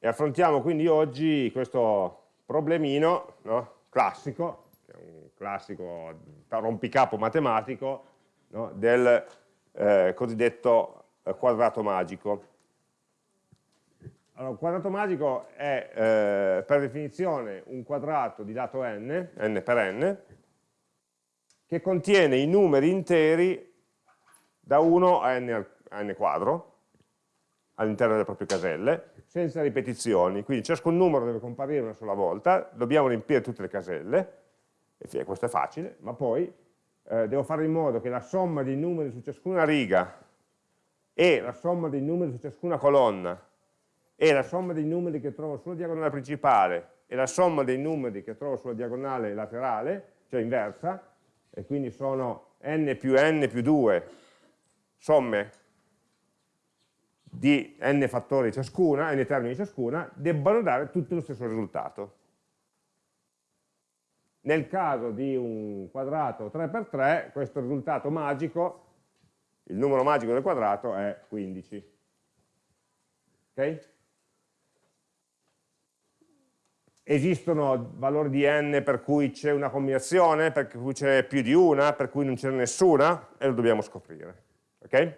E affrontiamo quindi oggi questo problemino no? classico, che è un classico rompicapo matematico, no? del eh, cosiddetto eh, quadrato magico. Allora, un quadrato magico è eh, per definizione un quadrato di lato n, n per n, che contiene i numeri interi da 1 a n, a n quadro all'interno delle proprie caselle, senza ripetizioni, quindi ciascun numero deve comparire una sola volta, dobbiamo riempire tutte le caselle, e questo è facile, ma poi eh, devo fare in modo che la somma dei numeri su ciascuna riga e la somma dei numeri su ciascuna colonna e la somma dei numeri che trovo sulla diagonale principale e la somma dei numeri che trovo sulla diagonale laterale, cioè inversa, e quindi sono n più n più 2 somme di n fattori ciascuna, n termini ciascuna, debbano dare tutti lo stesso risultato. Nel caso di un quadrato 3x3, questo risultato magico, il numero magico del quadrato è 15. Ok? Esistono valori di n per cui c'è una combinazione, per cui c'è più di una, per cui non c'è nessuna, e lo dobbiamo scoprire. Okay?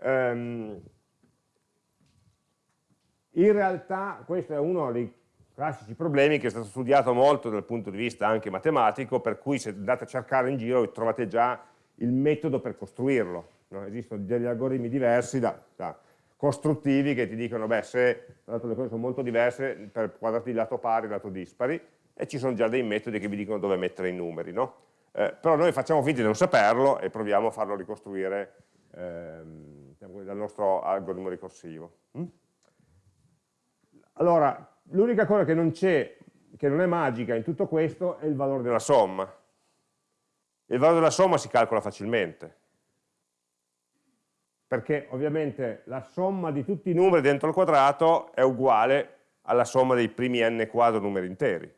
Um, in realtà questo è uno dei classici problemi che è stato studiato molto dal punto di vista anche matematico, per cui se andate a cercare in giro trovate già il metodo per costruirlo. No? Esistono degli algoritmi diversi da, da costruttivi che ti dicono, beh, se le cose sono molto diverse, per quadrati di lato pari lato dispari, e ci sono già dei metodi che vi dicono dove mettere i numeri, no? eh, però noi facciamo finta di non saperlo e proviamo a farlo ricostruire ehm, diciamo dal nostro algoritmo ricorsivo. Mm? Allora, l'unica cosa che non c'è, che non è magica in tutto questo, è il valore della somma. Il valore della somma si calcola facilmente, perché ovviamente la somma di tutti i numeri dentro il quadrato è uguale alla somma dei primi n quadro numeri interi.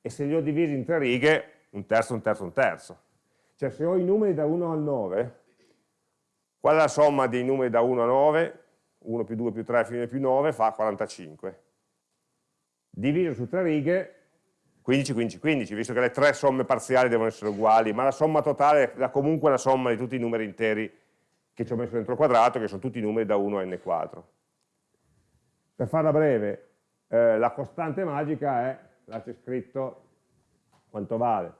E se li ho divisi in tre righe, un terzo, un terzo, un terzo. Cioè se ho i numeri da 1 al 9, qual è la somma dei numeri da 1 a 9? 1 più 2 più 3 fino più 9 fa 45. Diviso su tre righe, 15, 15, 15, visto che le tre somme parziali devono essere uguali, ma la somma totale è comunque la somma di tutti i numeri interi che ci ho messo dentro il quadrato, che sono tutti i numeri da 1 a n quadro. Per farla breve, eh, la costante magica è, là c'è scritto quanto vale,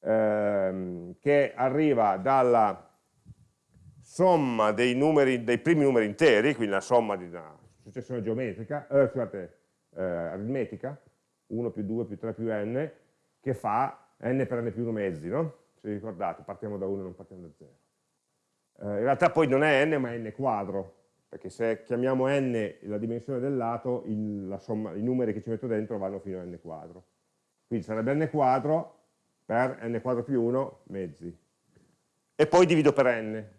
ehm, che arriva dalla somma dei, numeri, dei, primi numeri interi, quindi la somma di una successione geometrica, eh, scusate, eh, aritmetica, 1 più 2 più 3 più n, che fa n per n più 1 mezzi, no? Se vi ricordate, partiamo da 1 e non partiamo da 0 eh, in realtà poi non è n ma è n quadro, perché se chiamiamo n la dimensione del lato, il, somma, i numeri che ci metto dentro vanno fino a n quadro. Quindi sarebbe n quadro per n quadro più 1 mezzi. E poi divido per n,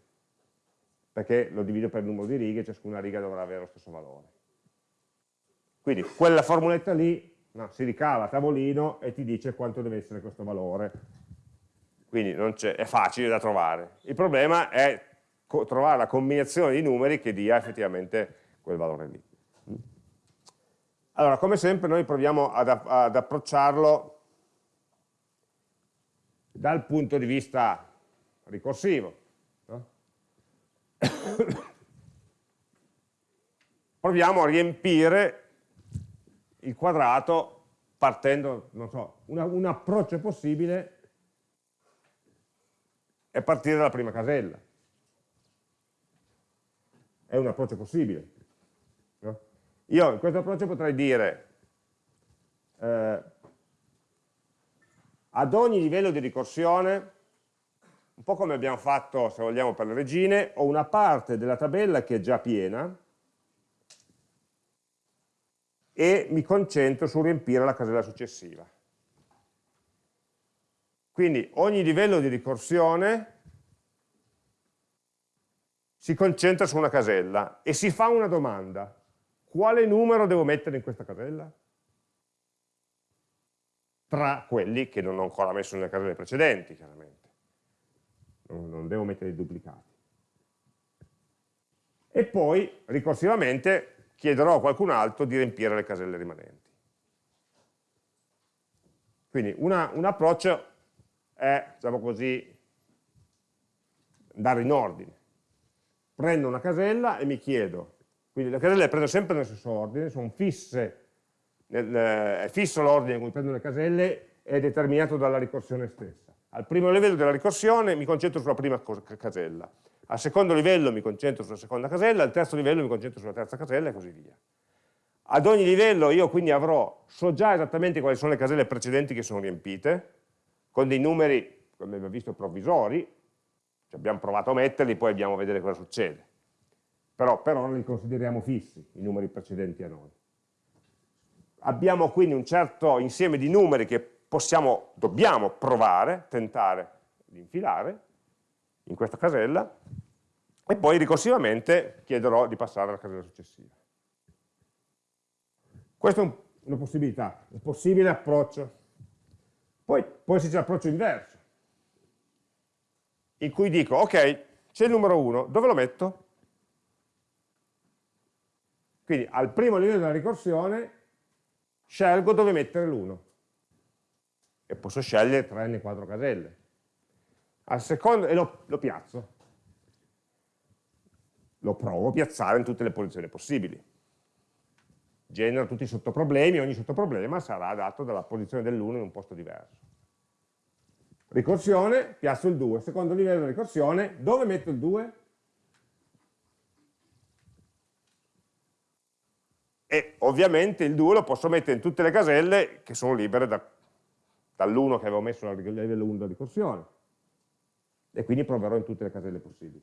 perché lo divido per il numero di righe, ciascuna riga dovrà avere lo stesso valore. Quindi quella formuletta lì no, si ricava a tavolino e ti dice quanto deve essere questo valore. Quindi è facile da trovare. Il problema è trovare la combinazione di numeri che dia effettivamente quel valore lì. Allora, come sempre noi proviamo ad, ad approcciarlo dal punto di vista ricorsivo. Proviamo a riempire il quadrato partendo, non so, una, un approccio possibile è partire dalla prima casella è un approccio possibile. No? Io in questo approccio potrei dire eh, ad ogni livello di ricorsione, un po' come abbiamo fatto se vogliamo per le regine, ho una parte della tabella che è già piena e mi concentro su riempire la casella successiva. Quindi ogni livello di ricorsione si concentra su una casella e si fa una domanda. Quale numero devo mettere in questa casella? Tra quelli che non ho ancora messo nelle caselle precedenti, chiaramente. Non, non devo mettere i duplicati. e poi ricorsivamente chiederò a qualcun altro di riempire le caselle rimanenti. Quindi una, un approccio è, diciamo così, andare in ordine. Prendo una casella e mi chiedo, quindi le caselle le prendo sempre nello stesso ordine, sono fisse, nel, è fisso l'ordine in cui prendo le caselle, è determinato dalla ricorsione stessa. Al primo livello della ricorsione mi concentro sulla prima casella, al secondo livello mi concentro sulla seconda casella, al terzo livello mi concentro sulla terza casella e così via. Ad ogni livello io quindi avrò, so già esattamente quali sono le caselle precedenti che sono riempite, con dei numeri, come abbiamo visto, provvisori, cioè abbiamo provato a metterli, poi abbiamo a vedere cosa succede. Però per ora li consideriamo fissi, i numeri precedenti a noi. Abbiamo quindi un certo insieme di numeri che possiamo, dobbiamo provare, tentare di infilare in questa casella, e poi ricorsivamente chiederò di passare alla casella successiva. Questa è una possibilità, un possibile approccio. Poi può esserci l'approccio inverso, in cui dico, ok, c'è il numero 1, dove lo metto? Quindi al primo livello della ricorsione scelgo dove mettere l'1 e posso scegliere 3 n 4 caselle. Al secondo, e lo, lo piazzo. Lo provo a piazzare in tutte le posizioni possibili genera tutti i sottoproblemi, ogni sottoproblema sarà dato dalla posizione dell'1 in un posto diverso. Ricorsione, piazzo il 2, secondo livello di ricorsione, dove metto il 2? E ovviamente il 2 lo posso mettere in tutte le caselle che sono libere da, dall'1 che avevo messo al livello 1 della ricorsione. E quindi proverò in tutte le caselle possibili.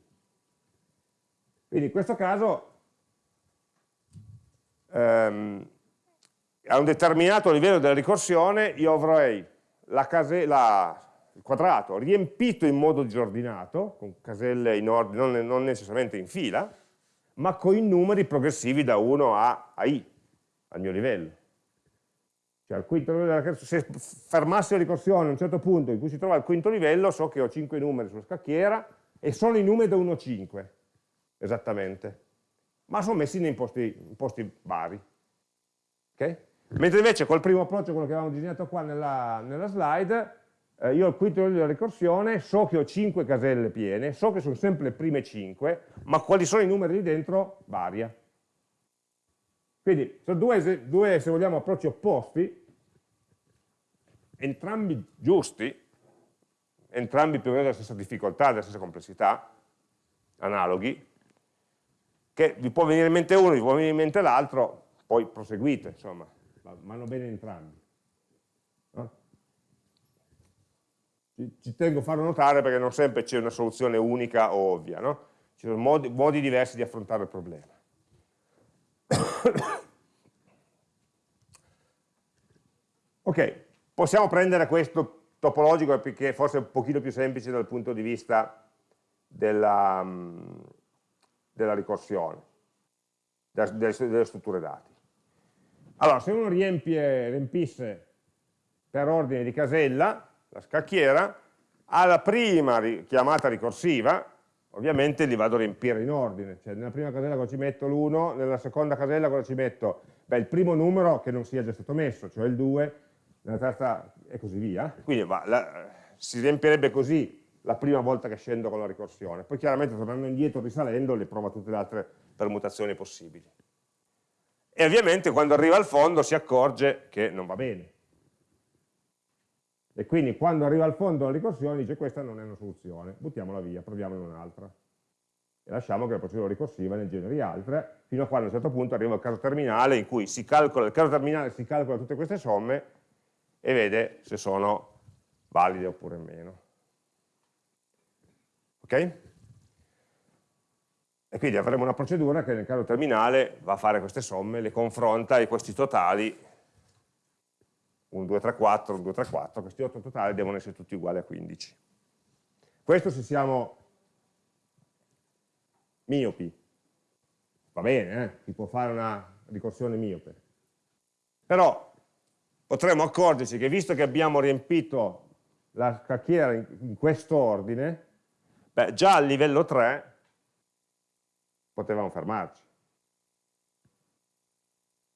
Quindi in questo caso ehm, a un determinato livello della ricorsione io avrei la la, il quadrato riempito in modo disordinato, con caselle in ordine, non, non, necessariamente in fila, ma con i numeri progressivi da 1 a, a i, al mio livello. Cioè, quinto se fermassi la ricorsione a un certo punto in cui si trova al quinto livello, so che ho 5 numeri sulla scacchiera e sono i numeri da 1 a 5, esattamente ma sono messi in posti, in posti vari. Okay? Mentre invece col primo approccio, quello che avevamo disegnato qua nella, nella slide, eh, io al quinto livello della ricorsione so che ho 5 caselle piene, so che sono sempre le prime 5, ma quali sono i numeri lì dentro varia. Quindi sono due, due se vogliamo, approcci opposti, entrambi giusti, entrambi più o meno della stessa difficoltà, della stessa complessità, analoghi, che vi può venire in mente uno, vi può venire in mente l'altro, poi proseguite, insomma, vanno bene entrambi. No? Ci, ci, tengo a farlo notare perché non sempre c'è una soluzione unica o ovvia, no? ci sono modi, modi diversi di affrontare il problema. ok, possiamo prendere questo topologico perché forse è un pochino più semplice dal punto di vista della, della ricorsione, delle, delle strutture dati. Allora, se uno riempie, riempisse per ordine di casella la scacchiera, alla prima chiamata ricorsiva, ovviamente li vado a riempire in ordine, cioè nella prima casella cosa ci metto l'1, nella seconda casella cosa ci metto? Beh, il primo numero che non sia già stato messo, cioè il 2, nella terza e così via. Quindi va, la, si riempirebbe così la prima volta che scendo con la ricorsione. Poi chiaramente tornando indietro, risalendo, le provo tutte le altre permutazioni possibili. E ovviamente quando arriva al fondo si accorge che non va bene. E quindi quando arriva al fondo la ricorsione dice questa non è una soluzione, buttiamola via, proviamone un'altra. E lasciamo che la procedura ricorsiva ne generi altre, fino a quando a un certo punto arriva il caso terminale in cui si calcola, il caso terminale si calcola tutte queste somme e vede se sono valide oppure meno. Ok? E quindi avremo una procedura che nel caso terminale va a fare queste somme, le confronta e questi totali, 1, 2, 3, 4, 1, 2, 3, 4, questi 8 totali devono essere tutti uguali a 15. Questo se siamo miopi, va bene, eh? si può fare una ricorsione miope. Però potremmo accorgerci che visto che abbiamo riempito la scacchiera in, questo ordine, Beh, già a livello 3 potevamo fermarci.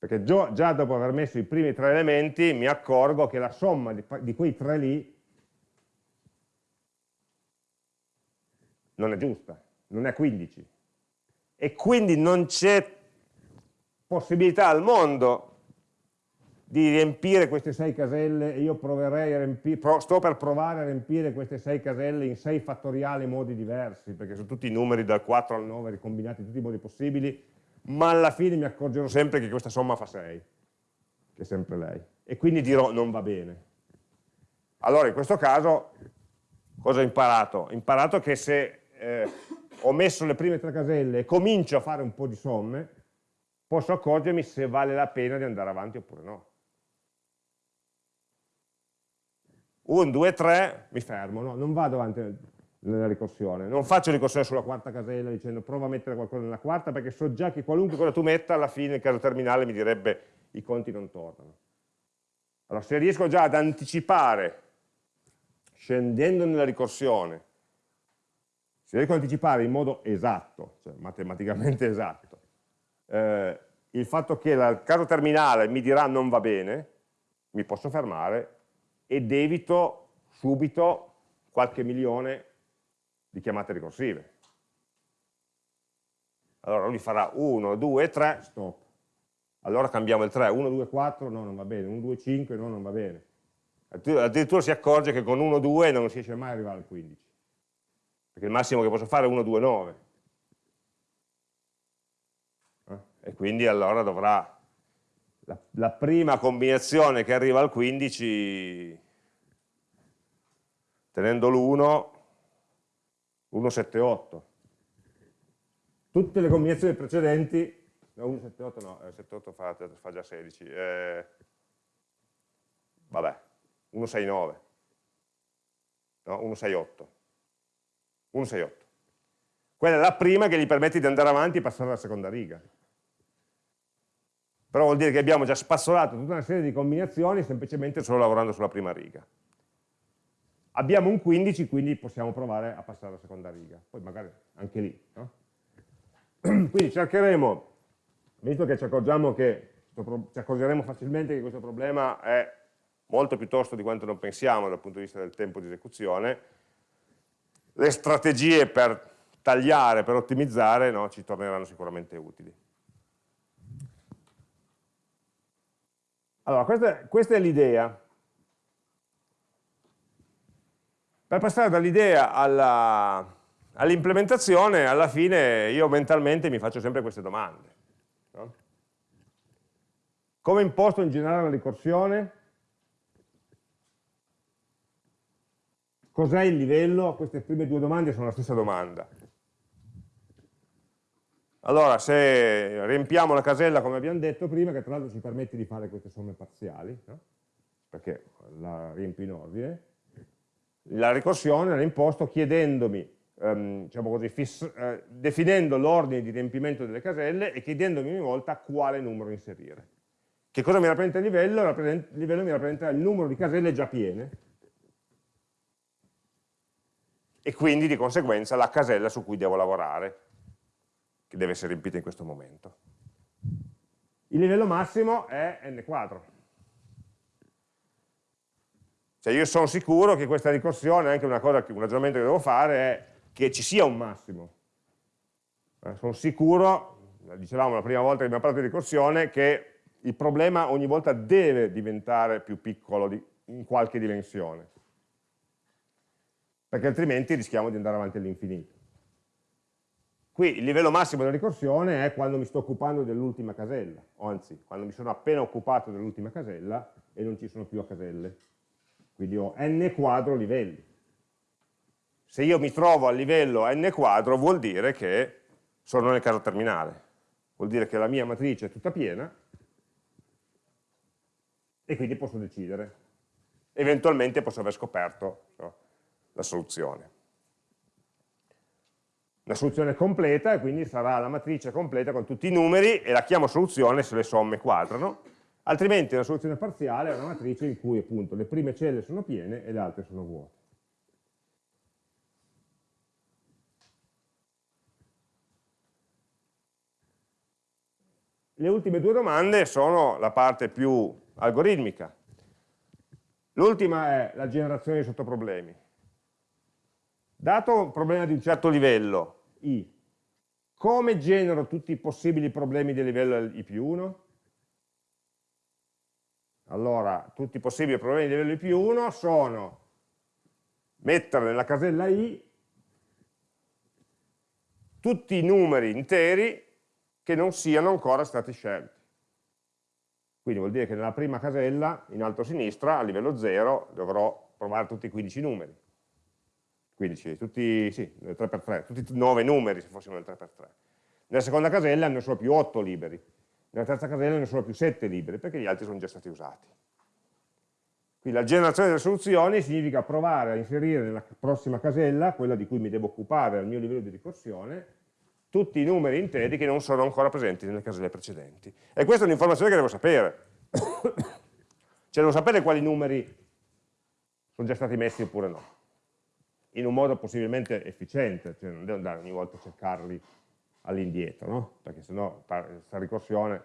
Perché già dopo aver messo i primi tre elementi mi accorgo che la somma di, di quei tre lì non è giusta, non è 15. E quindi non c'è possibilità al mondo di riempire queste sei caselle e io proverei a riempire, sto per provare a riempire queste sei caselle in sei fattoriali modi diversi, perché sono tutti i numeri dal 4 al 9 ricombinati in tutti i modi possibili, ma alla fine mi accorgerò sempre che questa somma fa 6, che è sempre lei. E quindi dirò non va bene. Allora in questo caso cosa ho imparato? Ho imparato che se eh, ho messo le prime tre caselle e comincio a fare un po' di somme, posso accorgermi se vale la pena di andare avanti oppure no. 1, 2, 3, mi fermo, no? non vado avanti nella ricorsione, non faccio ricorsione sulla quarta casella dicendo prova a mettere qualcosa nella quarta perché so già che qualunque cosa tu metta alla fine il caso terminale mi direbbe i conti non tornano. Allora se riesco già ad anticipare, scendendo nella ricorsione, se riesco ad anticipare in modo esatto, cioè matematicamente esatto, eh, il fatto che il caso terminale mi dirà non va bene, mi posso fermare ed evito subito qualche milione di chiamate ricorsive. Allora lui farà 1, 2, 3, stop. Allora cambiamo il 3, 1, 2, 4, no, non va bene, 1, 2, 5, no, non va bene. Addirittura si accorge che con 1, 2 non si riesce mai ad arrivare al 15. Perché il massimo che posso fare è 1, 2, 9. E quindi allora dovrà la, la prima combinazione che arriva al 15, tenendo l'1, 1, 7, 8. Tutte le combinazioni precedenti, no, 1, 7, 8 no, 7, eh, 8 fa, fa già 16, eh, vabbè, 1, 6, 9, no, 1, 6, 8, 1, 6, 8. Quella è la prima che gli permette di andare avanti e passare alla seconda riga però vuol dire che abbiamo già spazzolato tutta una serie di combinazioni semplicemente solo lavorando sulla prima riga. Abbiamo un 15, quindi possiamo provare a passare alla seconda riga, poi magari anche lì. No? Quindi cercheremo, visto che ci accorgiamo che, ci accorgeremo facilmente che questo problema è molto più tosto di quanto non pensiamo dal punto di vista del tempo di esecuzione, le strategie per tagliare, per ottimizzare, no, ci torneranno sicuramente utili. Allora, questa, questa è l'idea. Per passare dall'idea all'implementazione, alla fine io mentalmente mi faccio sempre queste domande. No? Come imposto in generale la ricorsione? Cos'è il livello? Queste prime due domande sono la stessa domanda. Allora, se riempiamo la casella come abbiamo detto prima, che tra l'altro ci permette di fare queste somme parziali, no? perché la riempio in ordine, la ricorsione l'ha imposto chiedendomi, ehm, diciamo così, eh, definendo l'ordine di riempimento delle caselle e chiedendomi ogni volta quale numero inserire. Che cosa mi rappresenta il livello? il livello mi rappresenta il numero di caselle già piene e quindi di conseguenza la casella su cui devo lavorare che deve essere riempita in questo momento. Il livello massimo è n quadro. Cioè io sono sicuro che questa ricorsione, anche una cosa, un ragionamento che devo fare è che ci sia un massimo. Eh, sono sicuro, dicevamo la prima volta che abbiamo parlato di ricorsione, che il problema ogni volta deve diventare più piccolo di, in qualche dimensione. Perché altrimenti rischiamo di andare avanti all'infinito. Qui il livello massimo della ricorsione è quando mi sto occupando dell'ultima casella, o anzi, quando mi sono appena occupato dell'ultima casella e non ci sono più a caselle. Quindi ho n quadro livelli. Se io mi trovo al livello n quadro vuol dire che sono nel caso terminale. Vuol dire che la mia matrice è tutta piena e quindi posso decidere. Eventualmente posso aver scoperto no, la soluzione la soluzione completa e quindi sarà la matrice completa con tutti i numeri e la chiamo soluzione se le somme quadrano, altrimenti una soluzione parziale è una matrice in cui appunto le prime celle sono piene e le altre sono vuote. le ultime due domande sono la parte più algoritmica. L'ultima è la generazione di sottoproblemi. Dato un problema di un certo livello, I, come genero tutti i possibili problemi del livello I più 1? Allora, tutti i possibili problemi di livello più 1 sono mettere nella casella I tutti i numeri interi che non siano ancora stati scelti. Quindi vuol dire che nella prima casella, in alto a sinistra, a livello 0, dovrò provare tutti i 15 numeri. 15, tutti, sì, 3x3, tutti 9 numeri se fossimo nel 3x3. Nella seconda casella ne sono più 8 liberi, nella terza casella ne sono più 7 liberi, perché gli altri sono già stati usati. Quindi la generazione delle soluzioni significa provare a inserire nella prossima casella, quella di cui mi devo occupare al mio livello di ricorsione, tutti i numeri interi che non sono ancora presenti nelle caselle precedenti. E questa è un'informazione che devo sapere. cioè devo sapere quali numeri sono già stati messi oppure no. In un modo possibilmente efficiente, cioè non devo andare ogni volta a cercarli all'indietro, no? Perché sennò questa ricorsione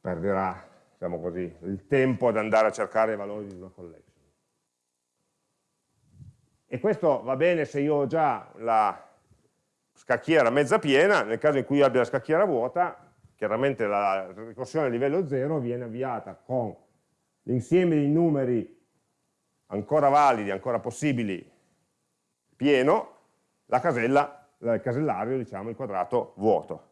perderà, diciamo così, il tempo ad andare a cercare i valori di una collection. E questo va bene se io ho già la scacchiera mezza piena, nel caso in cui io abbia la scacchiera vuota, chiaramente la ricorsione a livello 0 viene avviata con l'insieme di numeri ancora validi, ancora possibili, pieno, la casella, il casellario, diciamo, il quadrato vuoto.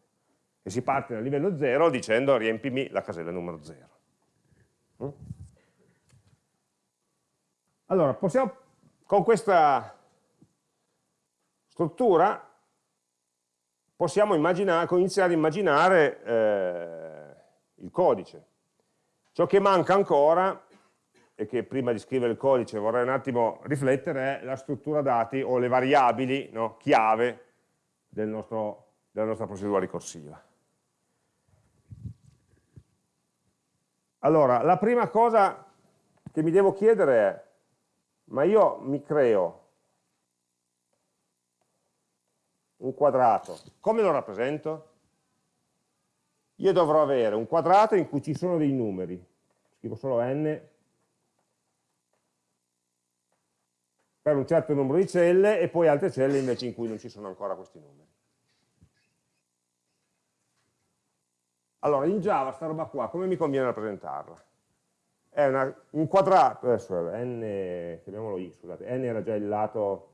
E si parte dal livello 0 dicendo riempimi la casella numero 0. Mm? Allora, possiamo, con questa struttura possiamo iniziare a immaginare eh, il codice. Ciò che manca ancora, e che prima di scrivere il codice vorrei un attimo riflettere, è la struttura dati o le variabili no, chiave del nostro, della nostra procedura ricorsiva. Allora, la prima cosa che mi devo chiedere è, ma io mi creo un quadrato, come lo rappresento? Io dovrò avere un quadrato in cui ci sono dei numeri, scrivo solo n, per un certo numero di celle e poi altre celle invece in cui non ci sono ancora questi numeri. Allora, in Java, sta roba qua, come mi conviene rappresentarla? È una, un quadrato, adesso n, chiamiamolo i, scusate, n era già il lato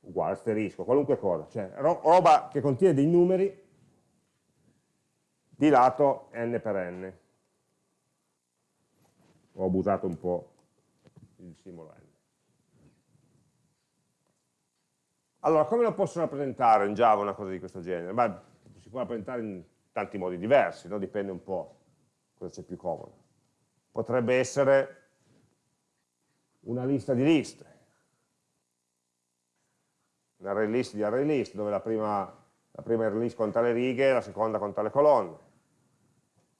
uguale, asterisco, qualunque cosa, cioè roba che contiene dei numeri di lato n per n. Ho abusato un po' il simbolo n. Allora, come lo posso rappresentare in Java una cosa di questo genere? Beh, si può rappresentare in tanti modi diversi, no? dipende un po' cosa c'è più comodo. Potrebbe essere una lista di liste, un array list di array list, dove la prima, la prima array list conta le righe, la seconda conta le colonne.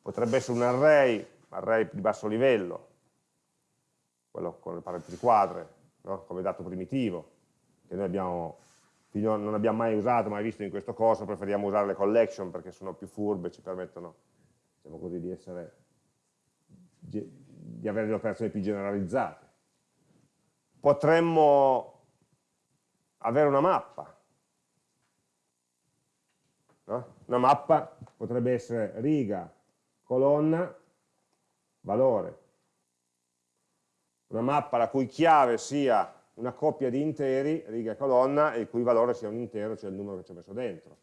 Potrebbe essere un array, array di basso livello, quello con le parentesi quadre, no? come dato primitivo, che noi abbiamo, non abbiamo mai usato, mai visto in questo corso, preferiamo usare le collection perché sono più furbe, ci permettono diciamo così, di, essere, di avere le operazioni più generalizzate. Potremmo avere una mappa. No? Una mappa potrebbe essere riga, colonna, valore. Una mappa la cui chiave sia una coppia di interi, riga e colonna, e il cui valore sia un intero, cioè il numero che ci ho messo dentro.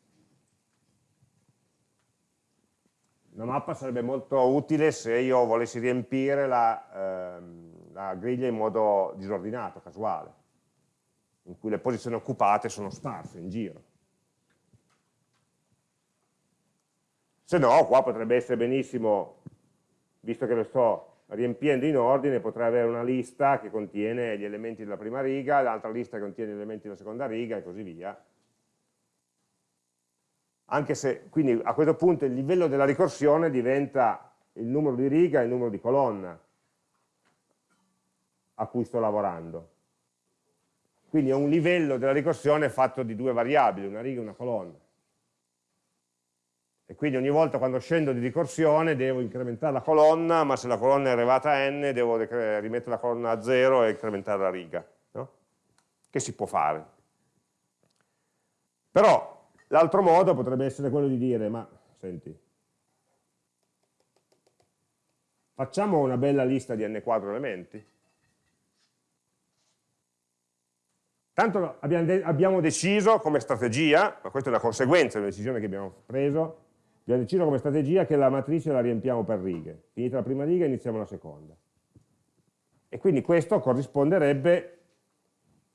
Una mappa sarebbe molto utile se io volessi riempire la, ehm, la griglia in modo disordinato, casuale in cui le posizioni occupate sono sparse in giro. Se no, qua potrebbe essere benissimo, visto che lo sto riempiendo in ordine, potrei avere una lista che contiene gli elementi della prima riga, l'altra lista che contiene gli elementi della seconda riga e così via. Anche se, quindi a questo punto il livello della ricorsione diventa il numero di riga e il numero di colonna a cui sto lavorando. Quindi è un livello della ricorsione fatto di due variabili, una riga e una colonna. E quindi ogni volta quando scendo di ricorsione devo incrementare la colonna, ma se la colonna è arrivata a n devo rimettere la colonna a 0 e incrementare la riga, no? che si può fare. Però l'altro modo potrebbe essere quello di dire, ma senti, facciamo una bella lista di n quadro elementi, Tanto abbiamo, de abbiamo, deciso come strategia, ma questa è una conseguenza di una decisione che abbiamo preso, abbiamo deciso come strategia che la matrice la riempiamo per righe. Finita la prima riga iniziamo la seconda. E quindi questo corrisponderebbe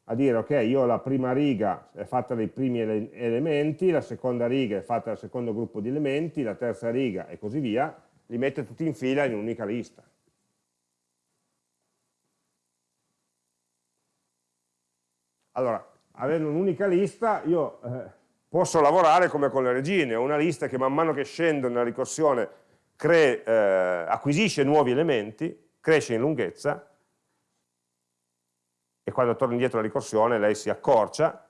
a dire, ok, io la prima riga è fatta dai primi ele elementi, la seconda riga è fatta dal secondo gruppo di elementi, la terza riga e così via, li mette tutti in fila in un'unica lista. Allora, avendo un'unica lista, io eh, posso lavorare come con le regine, ho una lista che man mano che scendo nella ricorsione eh, acquisisce nuovi elementi, cresce in lunghezza, e quando torno indietro alla ricorsione lei si accorcia,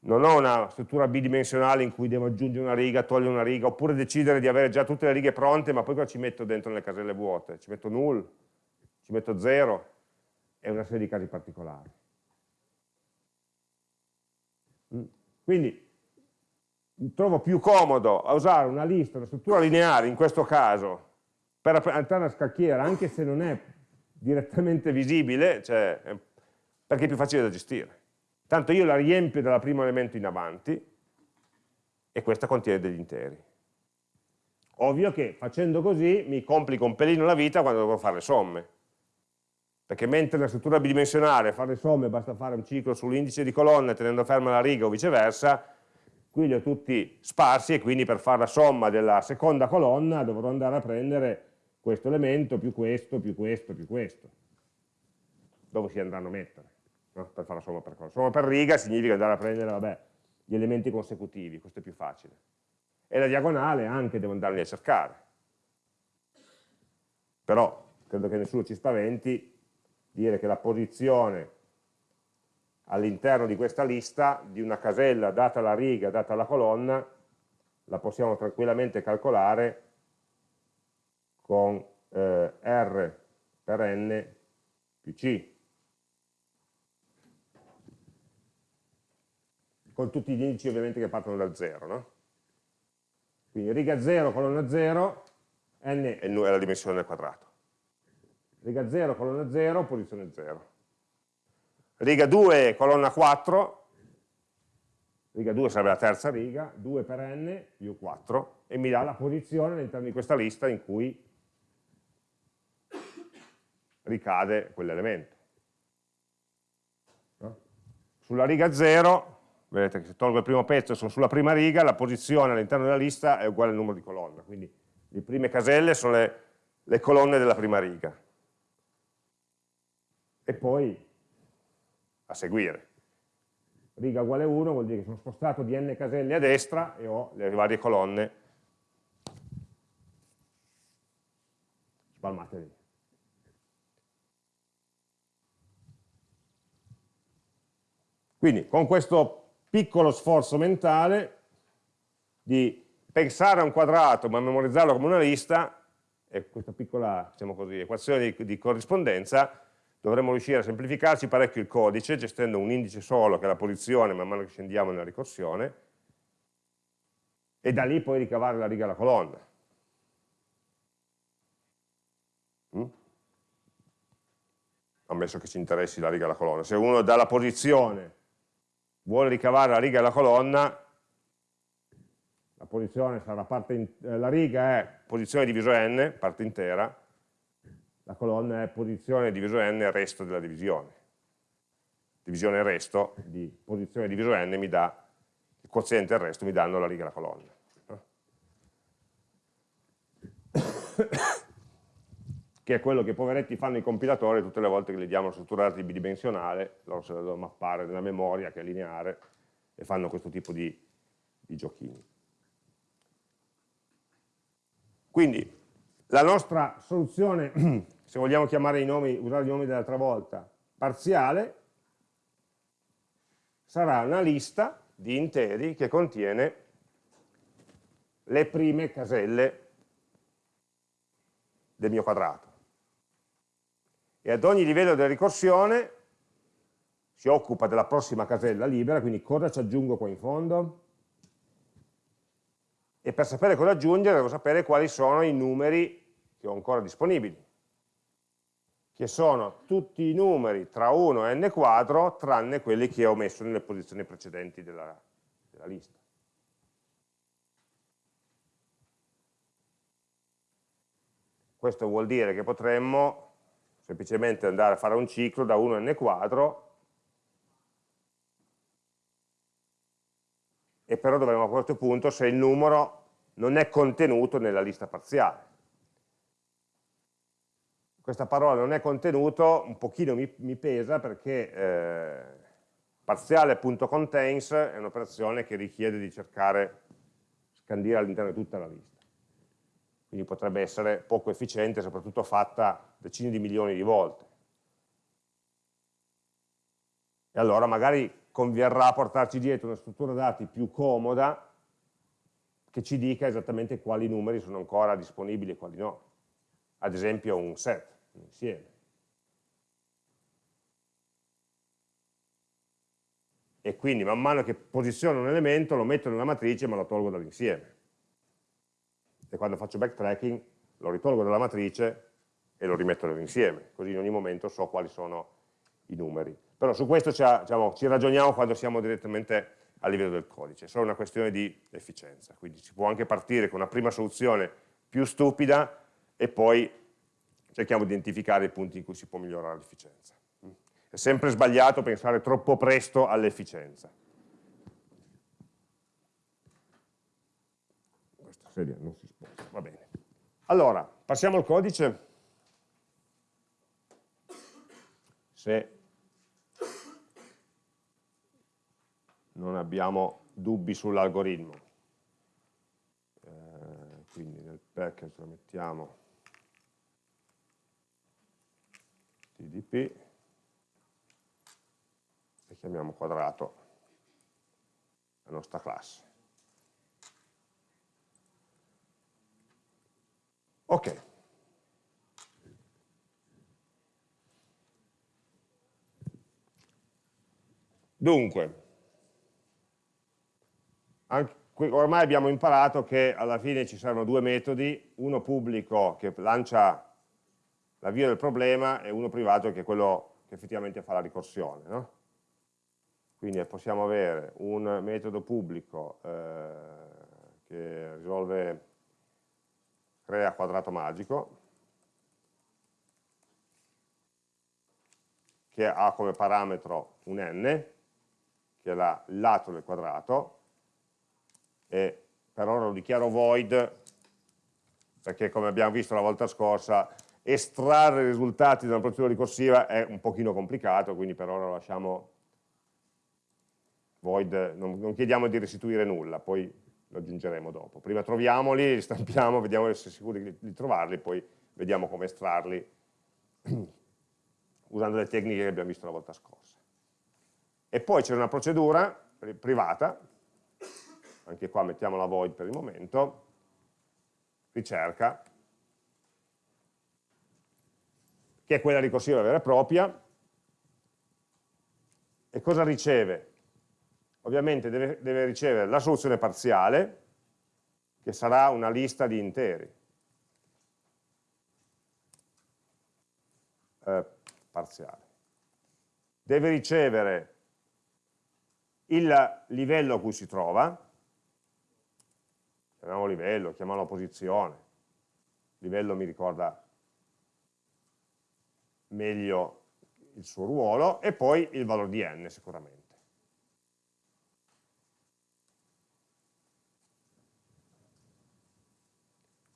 non ho una struttura bidimensionale in cui devo aggiungere una riga, togliere una riga, oppure decidere di avere già tutte le righe pronte, ma poi cosa ci metto dentro nelle caselle vuote? Ci metto null, ci metto zero, e una serie di casi particolari. Mm. Quindi trovo più comodo a usare una lista, una struttura lineare in questo caso per rappresentare una scacchiera anche se non è direttamente visibile cioè, perché è più facile da gestire. Tanto io la riempio dal primo elemento in avanti e questa contiene degli interi. Ovvio che facendo così mi complico un pelino la vita quando devo fare le somme perché mentre nella struttura bidimensionale fare somme basta fare un ciclo sull'indice di colonne tenendo ferma la riga o viceversa, qui li ho tutti sparsi e quindi per fare la somma della seconda colonna dovrò andare a prendere questo elemento più questo, più questo, più questo. Dove si andranno a mettere? No? Per fare la somma per colonna. Somma per riga significa andare a prendere vabbè, gli elementi consecutivi, questo è più facile. E la diagonale anche devo andarli a cercare. Però credo che nessuno ci spaventi dire che la posizione all'interno di questa lista di una casella data la riga, data la colonna, la possiamo tranquillamente calcolare con eh, R per N più C. Con tutti gli indici ovviamente che partono da 0, no? Quindi riga 0, colonna 0, N è la dimensione del quadrato riga 0, colonna 0, posizione 0. Riga 2, colonna 4, riga 2 sarebbe la terza riga, 2 per n più 4, e mi dà la posizione all'interno di questa lista in cui ricade quell'elemento. Sulla riga 0, vedete che se tolgo il primo pezzo e sono sulla prima riga, la posizione all'interno della lista è uguale al numero di colonna, quindi le prime caselle sono le, le colonne della prima riga e poi a seguire. Riga uguale 1 vuol dire che sono spostato di n caselle a destra e ho le varie colonne spalmate lì. Quindi con questo piccolo sforzo mentale di pensare a un quadrato ma memorizzarlo come una lista, e questa piccola diciamo così, equazione di, di corrispondenza dovremmo riuscire a semplificarci parecchio il codice gestendo un indice solo che è la posizione man mano che scendiamo nella ricorsione e da lì poi ricavare la riga e la colonna. Mm? Ammesso che ci interessi la riga e la colonna. Se uno dalla posizione vuole ricavare la riga e la colonna, la sarà parte eh, la riga è posizione diviso n, parte intera, la colonna è posizione diviso n resto della divisione. Divisione resto di posizione diviso n mi dà, il quoziente il resto mi danno la riga e la colonna. che è quello che i poveretti fanno i compilatori tutte le volte che gli diamo una struttura dati bidimensionale, loro se la devono mappare nella memoria che è lineare e fanno questo tipo di, di giochini. Quindi la nostra soluzione se vogliamo chiamare i nomi, usare i nomi dell'altra volta, parziale, sarà una lista di interi che contiene le prime caselle del mio quadrato. E ad ogni livello della ricorsione si occupa della prossima casella libera, quindi cosa ci aggiungo qua in fondo? E per sapere cosa aggiungere devo sapere quali sono i numeri che ho ancora disponibili, che sono tutti i numeri tra 1 e n quadro, tranne quelli che ho messo nelle posizioni precedenti della, della lista. Questo vuol dire che potremmo semplicemente andare a fare un ciclo da 1 a n quadro e però dovremo a questo punto se il numero non è contenuto nella lista parziale. Questa parola non è contenuto, un pochino mi, mi pesa perché eh, parziale.contains è un'operazione che richiede di cercare, scandire all'interno di tutta la lista. Quindi potrebbe essere poco efficiente, soprattutto fatta decine di milioni di volte. E allora magari converrà portarci dietro una struttura dati più comoda che ci dica esattamente quali numeri sono ancora disponibili e quali no. Ad esempio un set, insieme. E quindi man mano che posiziono un elemento lo metto nella matrice ma lo tolgo dall'insieme. E quando faccio backtracking lo ritolgo dalla matrice e lo rimetto nell'insieme, così in ogni momento so quali sono i numeri. Però su questo diciamo, ci ragioniamo quando siamo direttamente a livello del codice, è solo una questione di efficienza, quindi si può anche partire con una prima soluzione più stupida e poi cerchiamo di identificare i punti in cui si può migliorare l'efficienza. È sempre sbagliato pensare troppo presto all'efficienza. Questa sedia non si sposta, va bene. Allora, passiamo al codice. Se non abbiamo dubbi sull'algoritmo. Eh, quindi nel package lo mettiamo tdp e chiamiamo quadrato la nostra classe. Ok. Dunque, ormai abbiamo imparato che alla fine ci saranno due metodi, uno pubblico che lancia l'avvio del problema e uno privato che è quello che effettivamente fa la ricorsione. No? Quindi possiamo avere un metodo pubblico eh, che risolve, crea quadrato magico, che ha come parametro un n, che è la, il lato del quadrato, e per ora lo dichiaro void perché come abbiamo visto la volta scorsa estrarre i risultati da una procedura ricorsiva è un pochino complicato, quindi per ora lo lasciamo void, non, non chiediamo di restituire nulla, poi lo aggiungeremo dopo. Prima troviamoli, li stampiamo, vediamo di essere sicuri di trovarli, poi vediamo come estrarli usando le tecniche che abbiamo visto la volta scorsa. E poi c'è una procedura privata anche qua mettiamo la void per il momento, ricerca, che è quella ricorsiva vera e propria, e cosa riceve? Ovviamente deve, deve ricevere la soluzione parziale, che sarà una lista di interi. Eh, parziale. Deve ricevere il livello a cui si trova, chiamiamolo livello, chiamiamolo posizione, livello mi ricorda meglio il suo ruolo, e poi il valore di n sicuramente.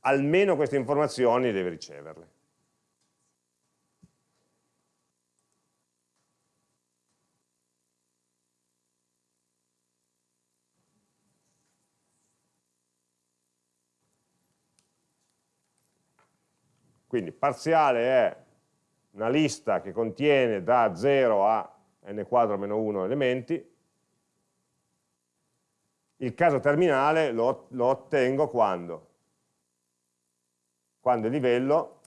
Almeno queste informazioni deve riceverle. Quindi parziale è una lista che contiene da 0 a n quadro meno 1 elementi, il caso terminale lo, lo ottengo quando? Quando il livello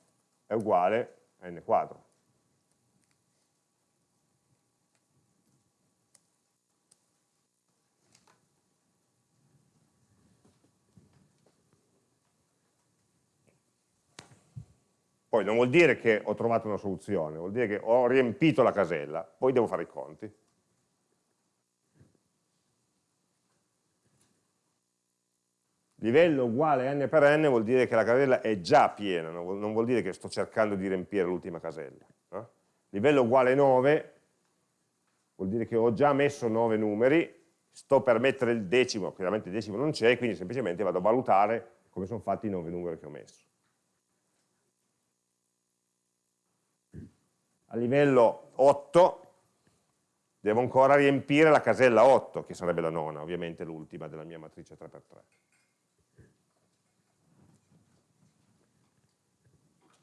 è uguale a n quadro. Poi non vuol dire che ho trovato una soluzione, vuol dire che ho riempito la casella, poi devo fare i conti. Livello uguale n per n vuol dire che la casella è già piena, non vuol, dire che sto cercando di riempire l'ultima casella. No? Livello uguale 9 vuol dire che ho già messo 9 numeri, sto per mettere il decimo, chiaramente il decimo non c'è, quindi semplicemente vado a valutare come sono fatti i 9 numeri che ho messo. A livello 8 devo ancora riempire la casella 8, che sarebbe la nona, ovviamente l'ultima della mia matrice 3x3.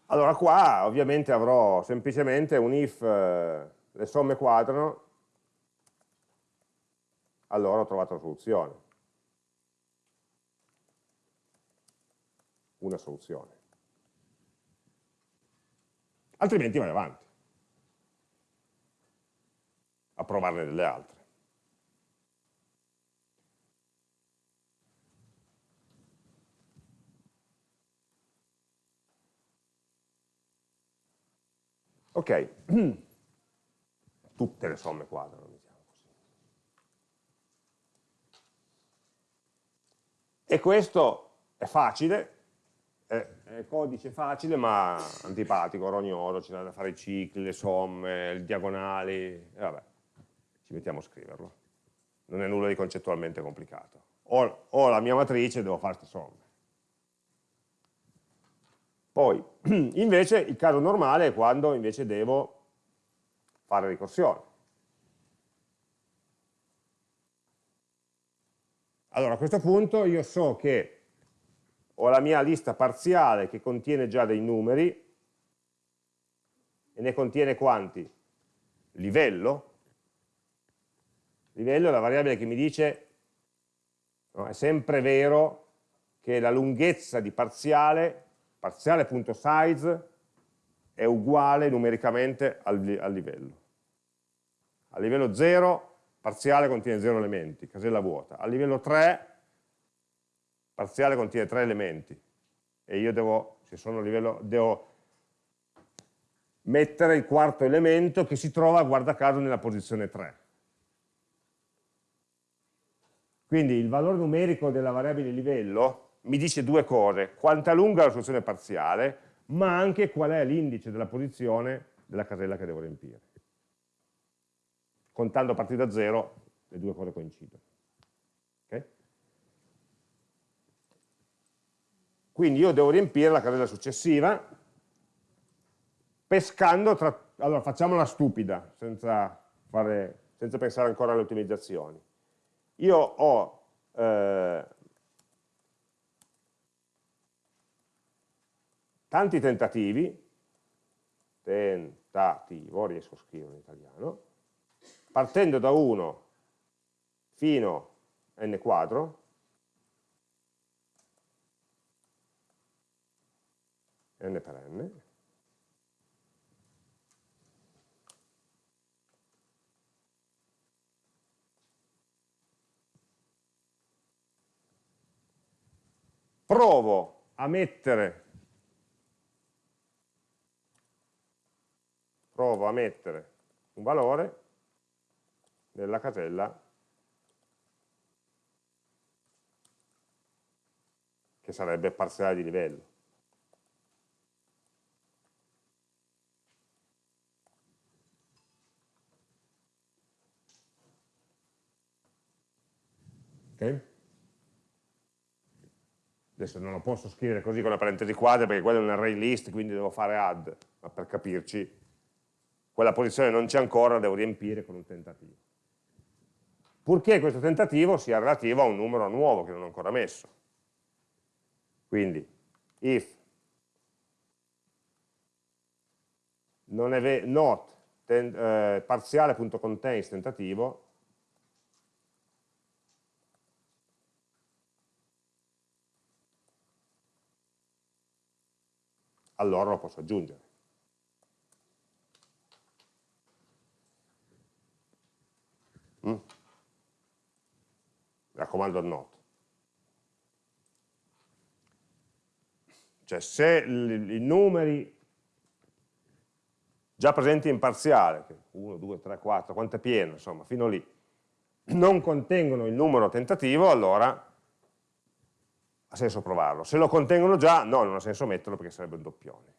Allora qua ovviamente avrò semplicemente un if eh, le somme quadrano, allora ho trovato la soluzione. Una soluzione. Altrimenti vai avanti. A provarne delle altre. Ok, tutte le somme quadrano, diciamo così. E questo è facile, è, codice facile ma antipatico, rognoso, c'è da fare i cicli, le somme, le diagonali, vabbè ci mettiamo a scriverlo. Non è nulla di concettualmente complicato. Ho, ho la mia matrice, devo fare queste somme. Poi, invece, il caso normale è quando invece devo fare ricorsione. Allora, a questo punto io so che ho la mia lista parziale che contiene già dei numeri, e ne contiene quanti? Livello, livello è la variabile che mi dice no, è sempre vero che la lunghezza di parziale, parziale.size, è uguale numericamente al, al livello. A livello 0 parziale contiene 0 elementi, casella vuota. A livello 3 parziale contiene 3 elementi e io devo, se sono a livello, devo mettere il quarto elemento che si trova, guarda caso, nella posizione 3. Quindi il valore numerico della variabile livello mi dice due cose, quanta lunga è la soluzione parziale, ma anche qual è l'indice della posizione della casella che devo riempire. Contando a partire da zero, le due cose coincidono. Okay? Quindi io devo riempire la casella successiva, pescando tra... Allora, facciamola stupida, senza, fare, senza pensare ancora alle ottimizzazioni io ho eh, tanti tentativi, tentativo, riesco a scrivere in italiano, partendo da 1 fino a n quadro, n per n, provo a mettere, provo a mettere un valore nella casella che sarebbe parziale di livello. Okay? Adesso non lo posso scrivere così con la parentesi quadra perché quello è un array list, quindi devo fare add, ma per capirci, quella posizione non c'è ancora, la devo riempire con un tentativo. Purché questo tentativo sia relativo a un numero nuovo che non ho ancora messo. Quindi, if not eh, parziale.contains tentativo allora lo posso aggiungere. Mm? Raccomando not. Cioè se i numeri già presenti in parziale, 1, 2, 3, 4, quanto è pieno, insomma, fino lì, non contengono il numero tentativo, allora ha senso provarlo. Se lo contengono già, no, non ha senso metterlo perché sarebbe un doppione.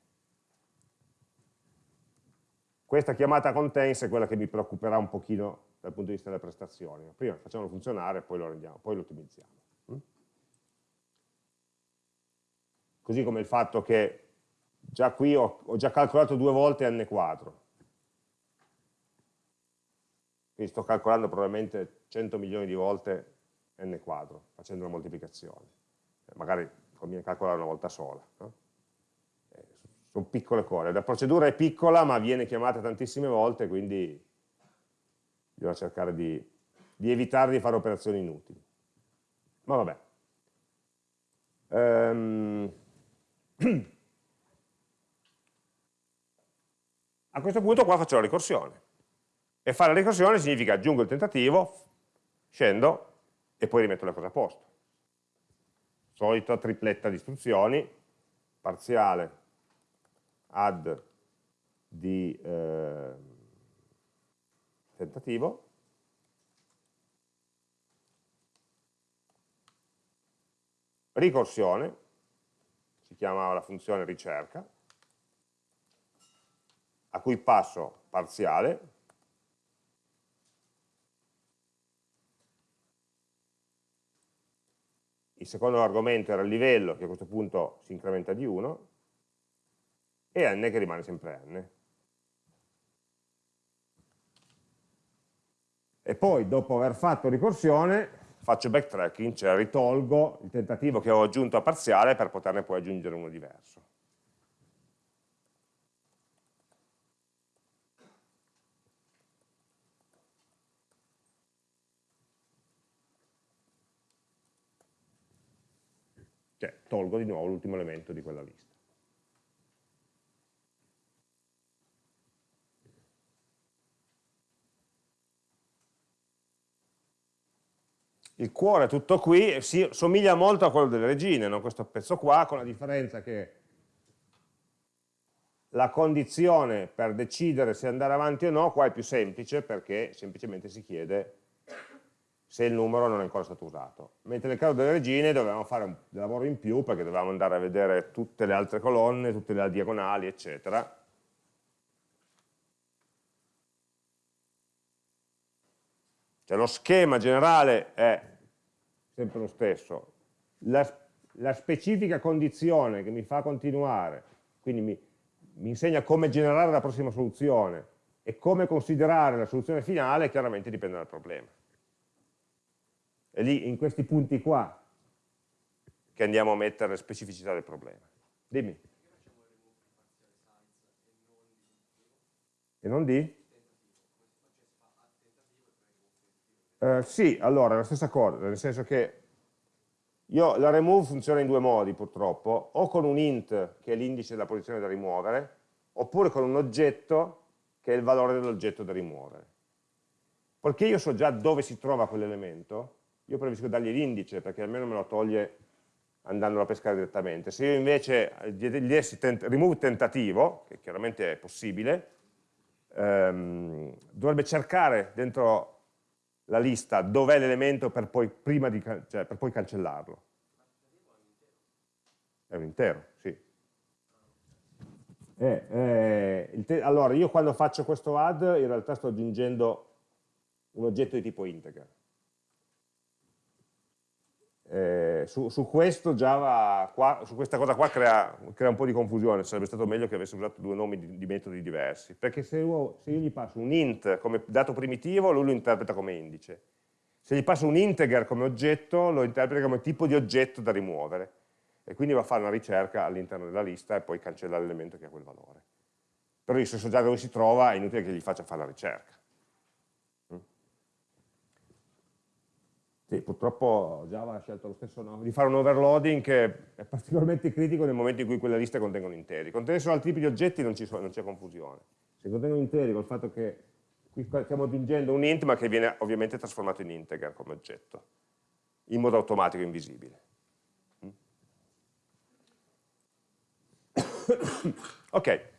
Questa chiamata contains è quella che mi preoccuperà un pochino dal punto di vista delle prestazioni. Prima facciamolo funzionare, poi lo, rendiamo, poi lo ottimizziamo. Mm? Così come il fatto che già qui ho, ho già calcolato due volte n quadro. Quindi sto calcolando probabilmente 100 milioni di volte n quadro, facendo una moltiplicazione. Magari conviene calcolare una volta sola. No? Eh, sono piccole cose. La procedura è piccola ma viene chiamata tantissime volte, quindi bisogna cercare di, di evitare di fare operazioni inutili. Ma vabbè. Um, a questo punto qua faccio la ricorsione. E fare la ricorsione significa aggiungo il tentativo, scendo e poi rimetto le cose a posto. Solita tripletta di istruzioni, parziale add di... Eh, tentativo. Ricorsione, si chiama la funzione ricerca, a cui passo parziale, il secondo argomento era il livello, che a questo punto si incrementa di 1, e n che rimane sempre n. e poi dopo aver fatto ricorsione faccio backtracking, cioè ritolgo il tentativo che ho aggiunto a parziale per poterne poi aggiungere uno diverso. Tolgo di nuovo l'ultimo elemento di quella lista. il cuore è tutto qui, si somiglia molto a quello delle regine, no? questo pezzo qua, con la differenza che la condizione per decidere se andare avanti o no qua è più semplice perché semplicemente si chiede se il numero non è ancora stato usato. Mentre nel caso delle regine dovevamo fare un lavoro in più perché dovevamo andare a vedere tutte le altre colonne, tutte le diagonali, eccetera. Cioè lo schema generale è sempre lo stesso, la, la specifica condizione che mi fa continuare, quindi mi, mi insegna come generare la prossima soluzione e come considerare la soluzione finale, chiaramente dipende dal problema. È lì, in questi punti qua, che andiamo a mettere le specificità del problema. Dimmi. E non di? Eh, sì, allora, è la stessa cosa, nel senso che io, la remove funziona in due modi purtroppo, o con un int che è l'indice della posizione da rimuovere, oppure con un oggetto che è il valore dell'oggetto da rimuovere. Poiché io so già dove si trova quell'elemento, io preferisco dargli l'indice perché almeno me lo toglie andandolo a pescare direttamente. Se io invece gli dessi tent remove tentativo, che chiaramente è possibile, ehm, dovrebbe cercare dentro la lista dov'è l'elemento per, cioè, per poi cancellarlo. È un intero, sì. Eh, eh, allora, io quando faccio questo add in realtà sto aggiungendo un oggetto di tipo integer. Eh, su, su, qua, su questa cosa qua crea, crea, un po' di confusione, sarebbe stato meglio che avesse usato due nomi di, di metodi diversi, perché se io, se io, gli passo un int come dato primitivo, lui lo interpreta come indice. Se gli passo un integer come oggetto, lo interpreta come tipo di oggetto da rimuovere, e quindi va a fare una ricerca all'interno della lista e poi cancella l'elemento che ha quel valore. Però io se so già dove si trova, è inutile che gli faccia fare la ricerca. Sì, purtroppo Java ha scelto lo stesso nome, di fare un overloading che è particolarmente critico nel momento in cui quelle liste contengono interi. Contenere solo altri tipi di oggetti non c'è confusione. Se contengono interi col fatto che qui stiamo aggiungendo un int ma che viene ovviamente trasformato in integer come oggetto, in modo automatico invisibile. Mm? ok.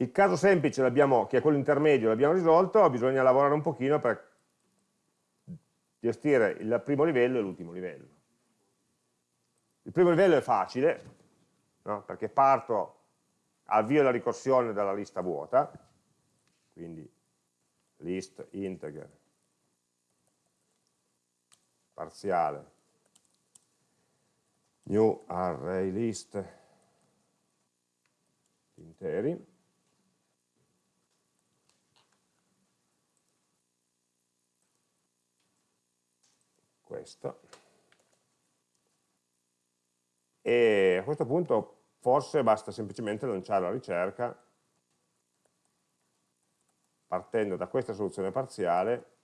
Il caso semplice, che è quello intermedio, l'abbiamo risolto, bisogna lavorare un pochino per gestire il primo livello e l'ultimo livello. Il primo livello è facile, no? perché parto, avvio la ricorsione dalla lista vuota, quindi list integer parziale new array list interi questo. E a questo punto forse basta semplicemente lanciare la ricerca partendo da questa soluzione parziale,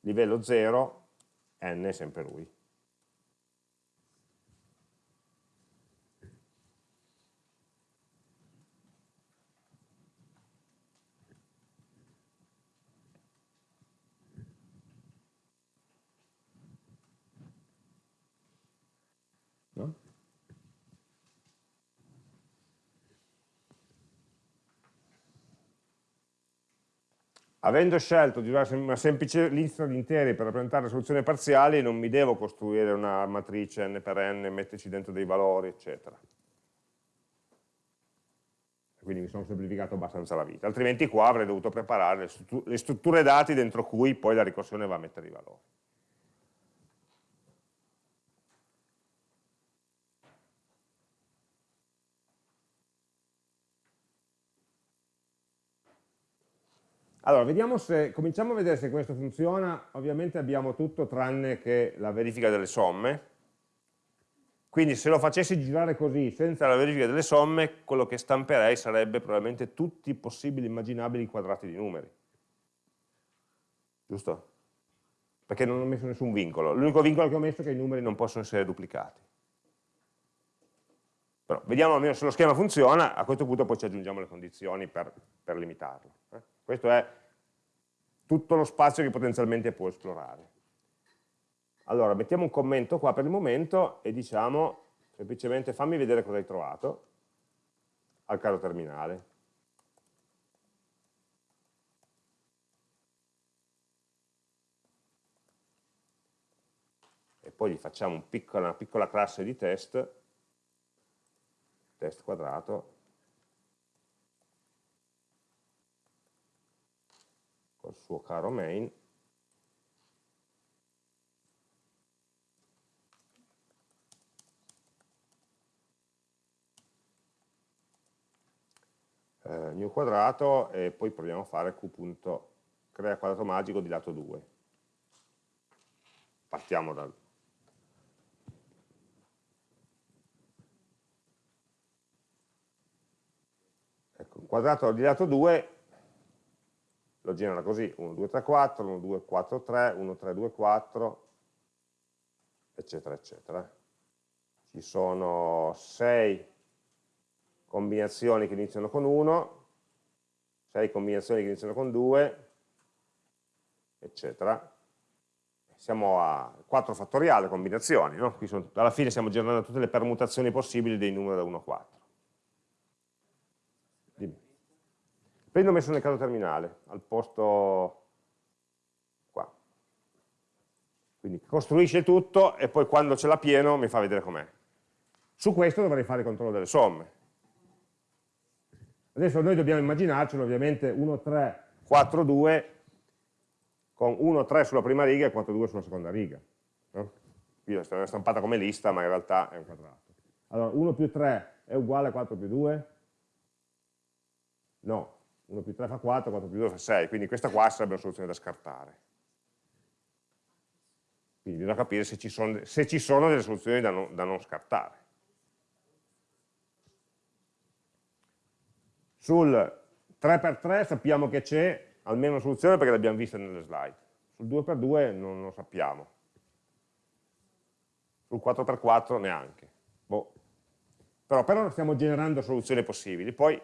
livello 0, n è sempre lui. Avendo scelto di usare una semplice lista di interi per rappresentare soluzioni parziali, non mi devo costruire una matrice n per n, metterci dentro dei valori, eccetera. Quindi mi sono semplificato abbastanza la vita, altrimenti qua avrei dovuto preparare le strutture dati dentro cui poi la ricorsione va a mettere i valori. Allora, vediamo se, cominciamo a vedere se questo funziona, ovviamente abbiamo tutto tranne che la verifica delle somme, quindi se lo facessi girare così, senza la verifica delle somme, quello che stamperei sarebbe probabilmente tutti i possibili immaginabili quadrati di numeri. Giusto? Perché non ho messo nessun vincolo. L'unico vincolo che ho messo è che i numeri non possono essere duplicati. Però vediamo almeno se lo schema funziona, a questo punto poi ci aggiungiamo le condizioni per, per limitarlo. Questo è tutto lo spazio che potenzialmente può esplorare. Allora, mettiamo un commento qua per il momento e diciamo semplicemente fammi vedere cosa hai trovato al caso terminale. E poi gli facciamo un piccola, una piccola classe di test, test quadrato, suo caro main, eh, new quadrato e poi proviamo a fare q.crea quadrato magico di lato 2. Partiamo dal ecco, quadrato di lato 2 lo genera così, 1, 2, 3, 4, 1, 2, 4, 3, 1, 3, 2, 4, eccetera, eccetera. Ci sono 6 combinazioni che iniziano con 1, 6 combinazioni che iniziano con 2, eccetera. Siamo a 4 fattoriale combinazioni, no? sono, alla fine stiamo generando tutte le permutazioni possibili dei numeri da 1 a 4. Prendo messo nel caso terminale, al posto qua. Quindi costruisce tutto e poi quando ce l'ha pieno mi fa vedere com'è. Su questo dovrei fare il controllo delle somme. Adesso noi dobbiamo immaginarcelo ovviamente 1, 3, 4, 2 con 1, 3 sulla prima riga e 4, 2 sulla seconda riga. No? Qui è stampata come lista ma in realtà è un quadrato. Allora 1 più 3 è uguale a 4 più 2? No, 1 più 3 fa 4, 4 più 2 fa 6, quindi questa qua sarebbe una soluzione da scartare. Quindi bisogna capire se ci sono, se ci sono delle soluzioni da non, da non scartare. Sul 3x3 sappiamo che c'è almeno una soluzione perché l'abbiamo vista nelle slide. Sul 2x2 non lo sappiamo. Sul 4x4 neanche. Boh. Però per ora stiamo generando soluzioni possibili, poi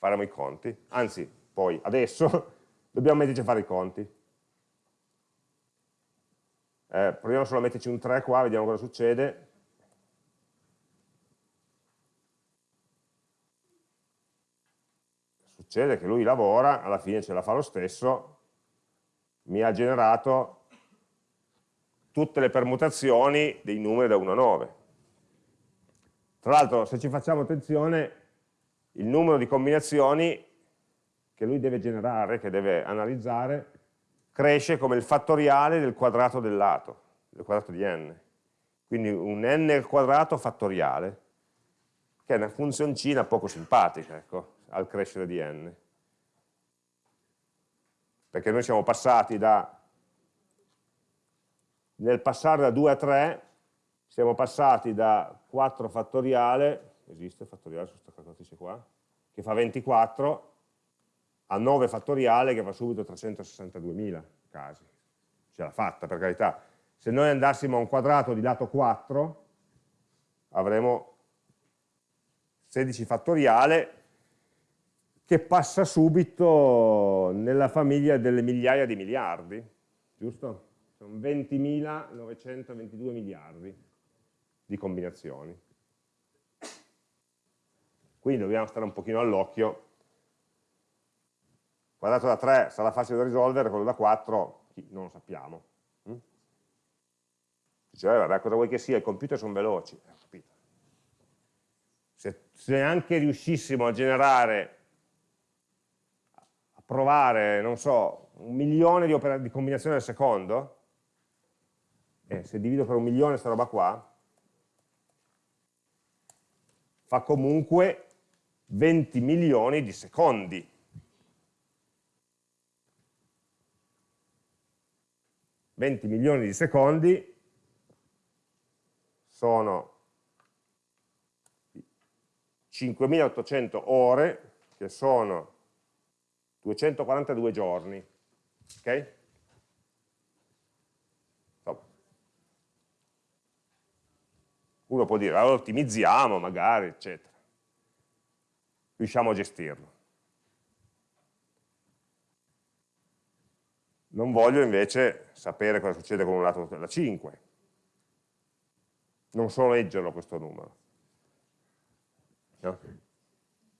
faremo i conti. Anzi, poi adesso dobbiamo metterci a fare i conti. Eh, proviamo solo a metterci un 3 qua, vediamo cosa succede. Succede che lui lavora, alla fine ce la fa lo stesso, mi ha generato tutte le permutazioni dei numeri da 1 a 9. Tra l'altro, se ci facciamo attenzione, il numero di combinazioni che lui deve generare, che deve analizzare, cresce come il fattoriale del quadrato del lato, del quadrato di n. Quindi un n al quadrato fattoriale, che è una funzioncina poco simpatica, ecco, al crescere di n. Perché noi siamo passati da, nel passare da 2 a 3, siamo passati da 4 fattoriale, esiste fattoriale su questa calcolatrice qua, che fa 24, a 9 fattoriale che fa subito 362.000 casi. Ce l'ha fatta, per carità. Se noi andassimo a un quadrato di lato 4, avremo 16 fattoriale che passa subito nella famiglia delle migliaia di miliardi, giusto? Sono 20.922 miliardi di combinazioni. Quindi dobbiamo stare un pochino all'occhio quadrato da 3 sarà facile da risolvere, quello da 4 non lo sappiamo. Mm? Dice, eh, vabbè, cosa vuoi che sia, i computer sono veloci. Eh, se, se, anche riuscissimo a generare, a provare, non so, un milione di, di combinazioni al secondo, eh, se divido per un milione questa roba qua, fa comunque 20 milioni di secondi 20 milioni di secondi sono 5.800 ore, che sono 242 giorni. Ok? Uno può dire, allora ottimizziamo magari, eccetera. Riusciamo a gestirlo. Non voglio invece sapere cosa succede con un lato da 5. Non so leggerlo questo numero. No?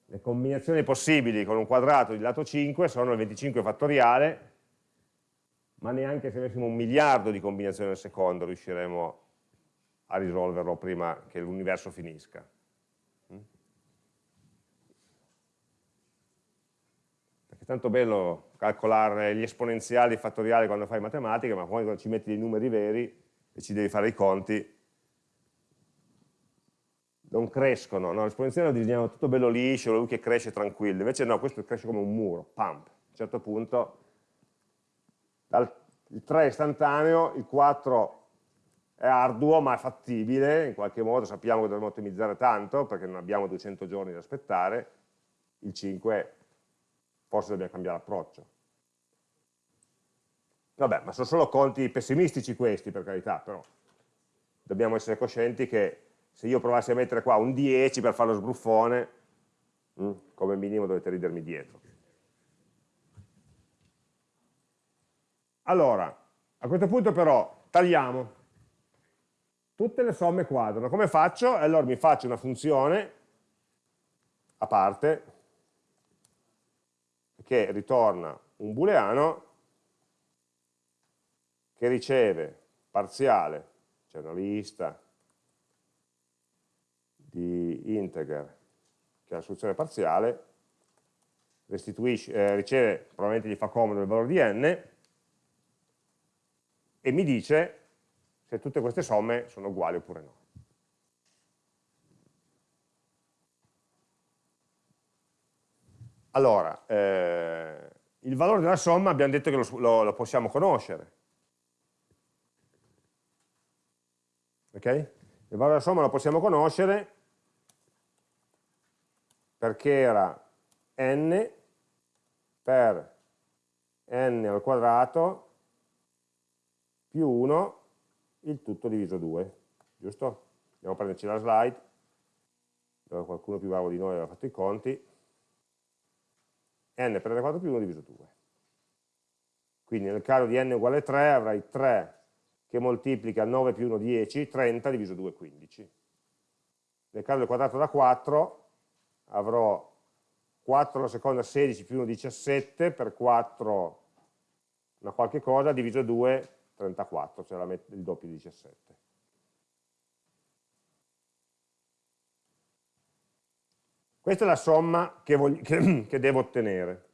Le combinazioni possibili con un quadrato di lato 5 sono il 25 fattoriale, ma neanche se avessimo un miliardo di combinazioni al secondo riusciremo a risolverlo prima che l'universo finisca. Tanto bello calcolare gli esponenziali fattoriali quando fai matematica, ma poi quando ci metti dei numeri veri e ci devi fare i conti, non crescono, no? l'esponenziale lo disegniamo tutto bello liscio, lui che cresce tranquillo, invece no, questo cresce come un muro, pump. A un certo punto dal, il 3 è istantaneo, il 4 è arduo ma è fattibile, in qualche modo sappiamo che dovremo ottimizzare tanto perché non abbiamo 200 giorni da aspettare, il 5 è forse dobbiamo cambiare approccio. Vabbè, ma sono solo conti pessimistici questi, per carità, però dobbiamo essere coscienti che se io provassi a mettere qua un 10 per fare lo sbruffone, mm, come minimo dovete ridermi dietro. Allora, a questo punto però tagliamo. Tutte le somme quadrano. Come faccio? Allora mi faccio una funzione a parte che ritorna un booleano che riceve parziale, cioè una lista di integer che è la soluzione parziale, eh, riceve, probabilmente gli fa comodo il valore di n, e mi dice se tutte queste somme sono uguali oppure no. Allora, eh, il valore della somma abbiamo detto che lo, lo, lo possiamo conoscere. Ok? Il valore della somma lo possiamo conoscere perché era n per n al quadrato più 1 il tutto diviso 2, giusto? Andiamo a prenderci la slide, dove qualcuno più bravo di noi aveva fatto i conti, n per n quadrato più 1 diviso 2. Quindi nel caso di n uguale 3 avrai 3 che moltiplica 9 più 1 10, 30 diviso 2 15. Nel caso del quadrato da 4 avrò 4 alla seconda 16 più 1 17 per 4 una qualche cosa diviso 2 34, cioè il doppio di 17. Questa è la somma che, voglio, che, che devo ottenere.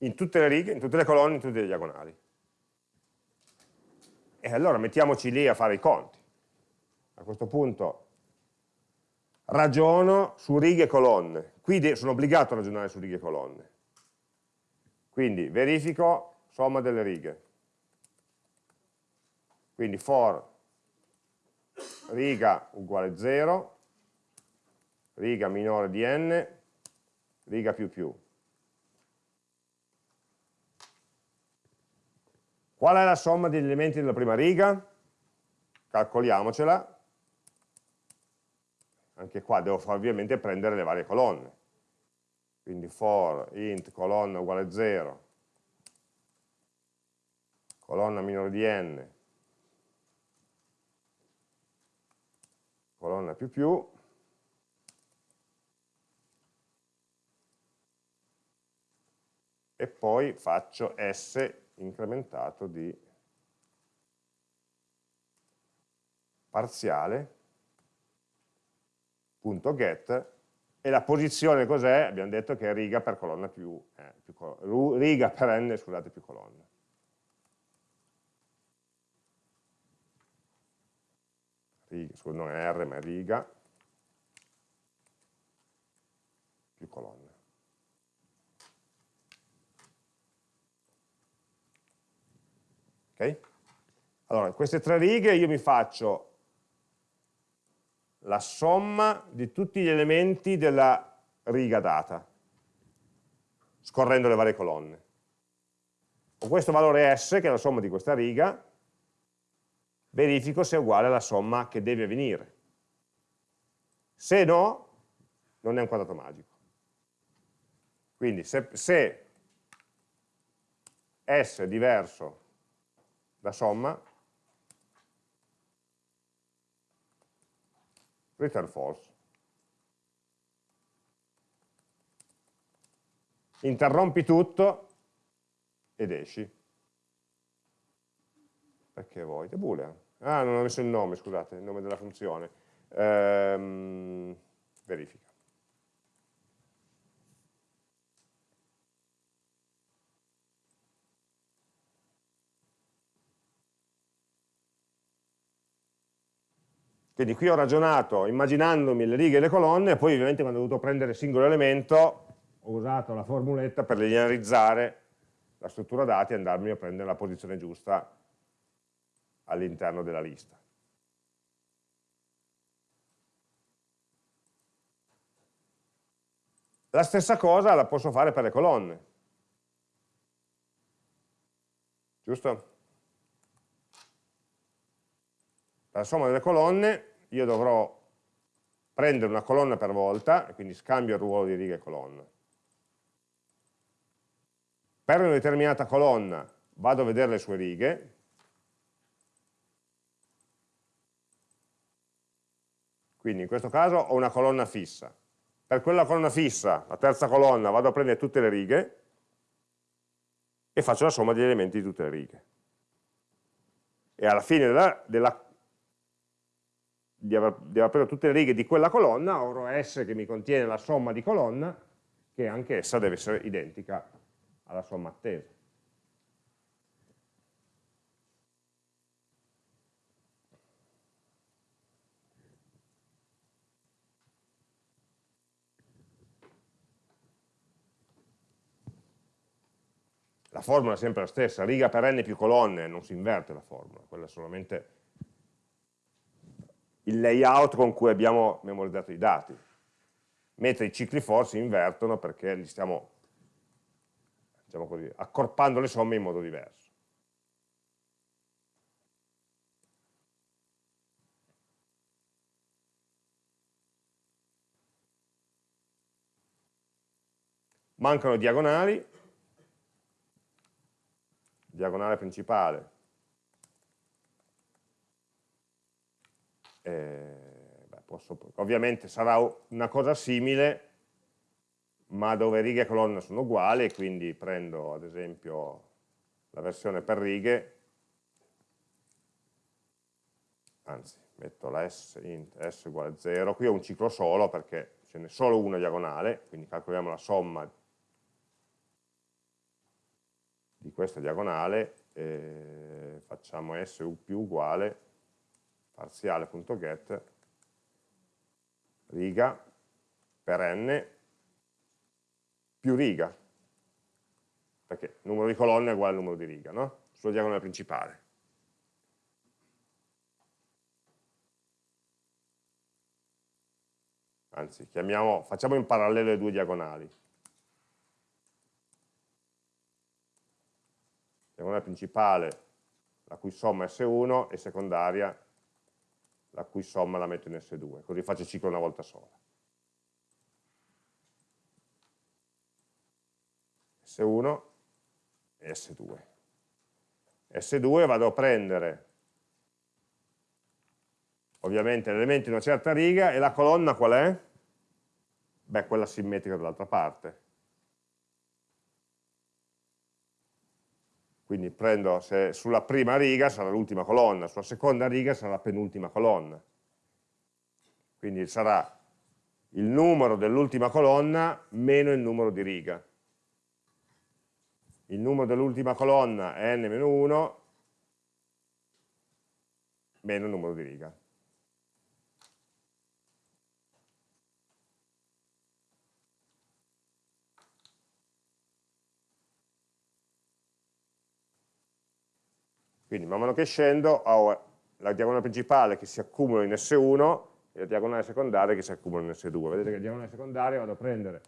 In tutte le righe, in tutte le colonne, in tutte le diagonali. E allora mettiamoci lì a fare i conti. A questo punto ragiono su righe e colonne. Qui sono obbligato a ragionare su righe e colonne. Quindi verifico somma delle righe. Quindi for riga uguale 0, riga minore di n, riga più più. Qual è la somma degli elementi della prima riga? Calcoliamocela anche qua devo ovviamente prendere le varie colonne. Quindi for int colonna uguale 0, colonna minore di n, colonna più più, e poi faccio s incrementato di parziale get e la posizione cos'è? Abbiamo detto che è riga per colonna più, eh, più riga per n, scusate, più colonna. Riga, scusa, non è R ma è riga più colonna. Ok? Allora, queste tre righe io mi faccio la somma di tutti gli elementi della riga data, scorrendo le varie colonne. Con questo valore S, che è la somma di questa riga, verifico se è uguale alla somma che deve avvenire. Se no, non è un quadrato magico. Quindi se, se S è diverso da somma, return false. Interrompi tutto ed esci. Perché vuoi? È boolean. Ah, non ho messo il nome, scusate, il nome della funzione. Ehm, verifica. Quindi qui ho ragionato immaginandomi le righe e le colonne e poi ovviamente quando ho dovuto prendere il singolo elemento ho usato la formuletta per linearizzare la struttura dati e andarmi a prendere la posizione giusta all'interno della lista. La stessa cosa la posso fare per le colonne. Giusto? la somma delle colonne io dovrò prendere una colonna per volta, quindi scambio il ruolo di riga e colonna. Per una determinata colonna vado a vedere le sue righe, quindi in questo caso ho una colonna fissa. Per quella colonna fissa, la terza colonna, vado a prendere tutte le righe e faccio la somma degli elementi di tutte le righe. E alla fine della, della di aver, di aver preso tutte le righe di quella colonna, avrò S che mi contiene la somma di colonna, che anche essa deve essere identica alla somma attesa. La formula è sempre la stessa, riga per n più colonne, non si inverte la formula, quella è solamente il layout con cui abbiamo memorizzato i dati. mentre i cicli for si invertono perché li stiamo diciamo così, accorpando le somme in modo diverso. Mancano diagonali, diagonale principale, eh, beh, posso, ovviamente sarà una cosa simile, ma dove righe e colonne sono uguali, quindi prendo ad esempio la versione per righe, anzi metto la s int s uguale a 0, qui ho un ciclo solo perché ce n'è solo una diagonale, quindi calcoliamo la somma di questa diagonale, eh, facciamo su più uguale parziale.get riga per n più riga, perché il numero di colonne è uguale al numero di riga, no? Sulla diagonale principale. Anzi, chiamiamo, facciamo in parallelo le due diagonali. Diagonale principale la cui somma è S1 e secondaria la cui somma la metto in S2, così faccio il ciclo una volta sola. S1 e S2. S2 vado a prendere ovviamente l'elemento in una certa riga e la colonna qual è? Beh, quella simmetrica dall'altra parte. Quindi prendo, se sulla prima riga sarà l'ultima colonna, sulla seconda riga sarà la penultima colonna. Quindi sarà il numero dell'ultima colonna meno il numero di riga. Il numero dell'ultima colonna è n-1 meno il numero di riga. Quindi man mano che scendo ho la diagonale principale che si accumula in S1 e la diagonale secondaria che si accumula in S2. Vedete che la diagonale secondaria vado a prendere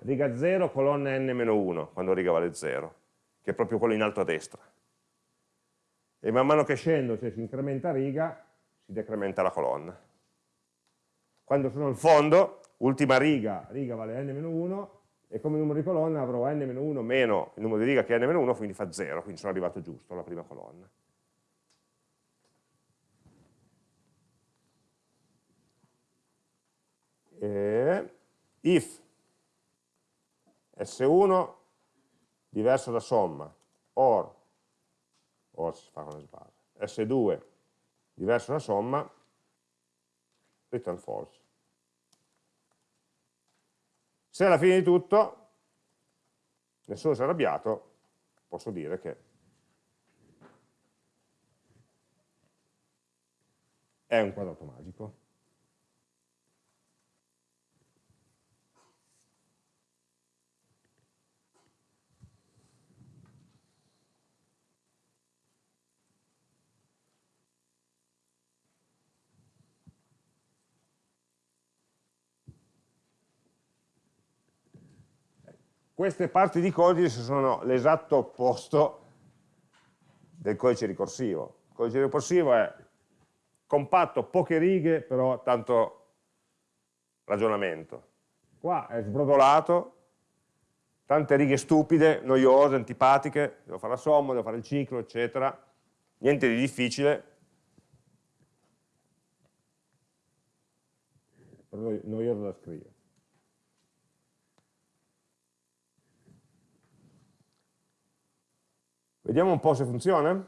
riga 0, colonna n-1, quando riga vale 0, che è proprio quello in alto a destra. E man mano che scendo, cioè si incrementa riga, si decrementa la colonna. Quando sono al fondo, ultima riga, riga vale n-1, e come numero di colonna avrò n-1 meno il numero di riga che è n-1, quindi fa 0, quindi sono arrivato giusto alla prima colonna. Eh, if. S1 diverso da somma, or, or si fa con le sbarre, S2 diverso da somma, return false. Se alla fine di tutto nessuno si è arrabbiato, posso dire che è un quadrato magico. Queste parti di codice sono l'esatto opposto del codice ricorsivo. Il codice ricorsivo è compatto, poche righe, però tanto ragionamento. Qua è sbrodolato, tante righe stupide, noiose, antipatiche, devo fare la somma, devo fare il ciclo, eccetera. Niente di difficile. Noioso da scrivere. Vediamo un po' se funziona.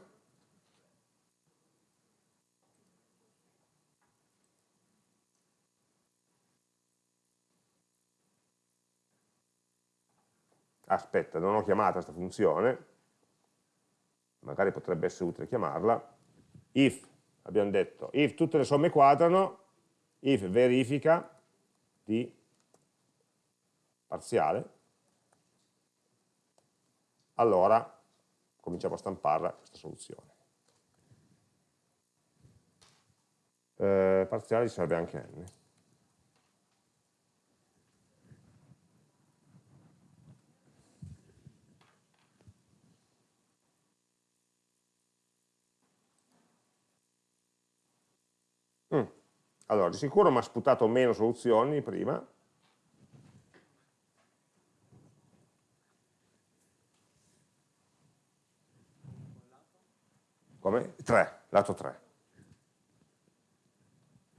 Aspetta, non ho chiamato questa funzione, magari potrebbe essere utile chiamarla. If, abbiamo detto, if tutte le somme quadrano, if verifica di parziale, allora cominciamo a stamparla questa soluzione. Eh, parziale ci serve anche n. Mm. Allora, di sicuro mi ha sputato meno soluzioni prima, 3, lato 3.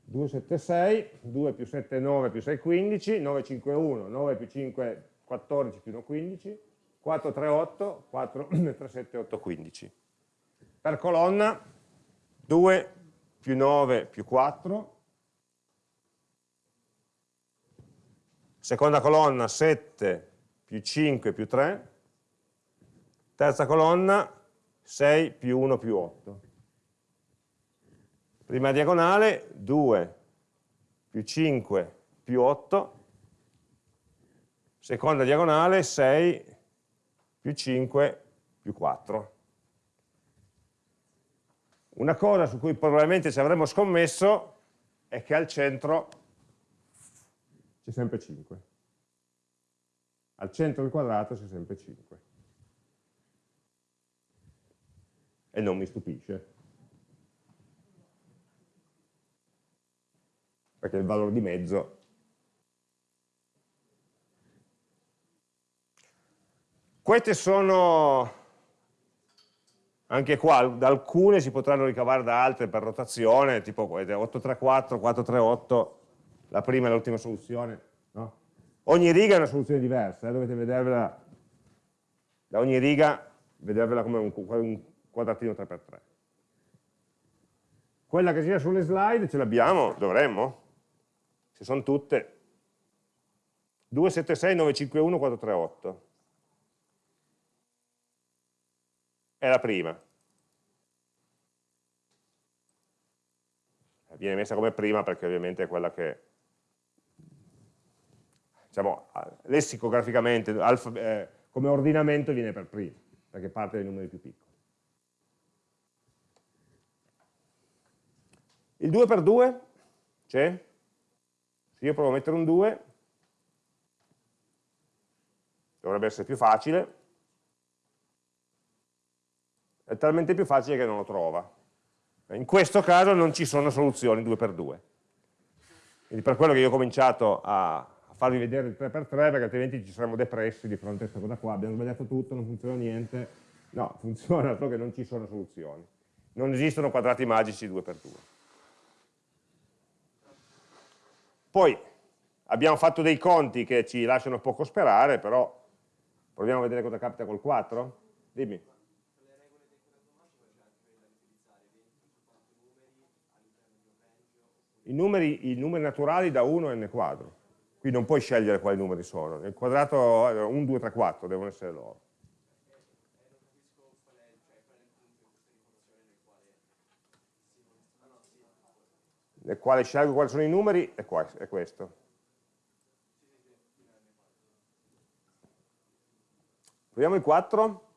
2, 7, 6, 2 più 7, 9 più 6, 15, 9, 5, 1, 9 più 5, 14 più 1, 15, 4, 3, 8, 4, 3, 7, 8, 15. Per colonna 2 più 9 più 4, seconda colonna 7 più 5 più 3, terza colonna 6 più 1 più 8. Prima diagonale 2 più 5 più 8, seconda diagonale 6 più 5 più 4. Una cosa su cui probabilmente ci avremmo scommesso è che al centro c'è sempre 5. Al centro del quadrato c'è sempre 5. e non mi stupisce. Perché il valore di mezzo Queste sono, anche qua, da alcune si potranno ricavare da altre per rotazione, tipo 834, 438, la prima e l'ultima soluzione. No? Ogni riga è una soluzione diversa, eh? dovete vedervela, da ogni riga, vedervela come un, un quadratino 3x3. Quella che gira sulle slide ce l'abbiamo? Dovremmo? Se sono tutte. 276 951 438. È la prima. Viene messa come prima perché ovviamente è quella che, diciamo, lessicograficamente, eh, come ordinamento viene per prima, perché parte dai numeri più piccoli. Il 2 per 2 c'è? Se io provo a mettere un 2, dovrebbe essere più facile, è talmente più facile che non lo trova. In questo caso non ci sono soluzioni 2 per 2. Quindi per quello che io ho cominciato a, farvi vedere il 3 per 3 perché altrimenti ci saremmo depressi di fronte a questa cosa qua, abbiamo sbagliato tutto, non funziona niente. No, funziona solo che non ci sono soluzioni. Non esistono quadrati magici 2 per 2. Poi abbiamo fatto dei conti che ci lasciano poco sperare, però proviamo a vedere cosa capita col 4. Dimmi. I numeri, I numeri, naturali da 1 a n quadro. Qui non puoi scegliere quali numeri sono. Nel quadrato 1, 2, 3, 4 devono essere loro. Quale scelgo quali sono i numeri, è, qua, è questo. Proviamo il 4.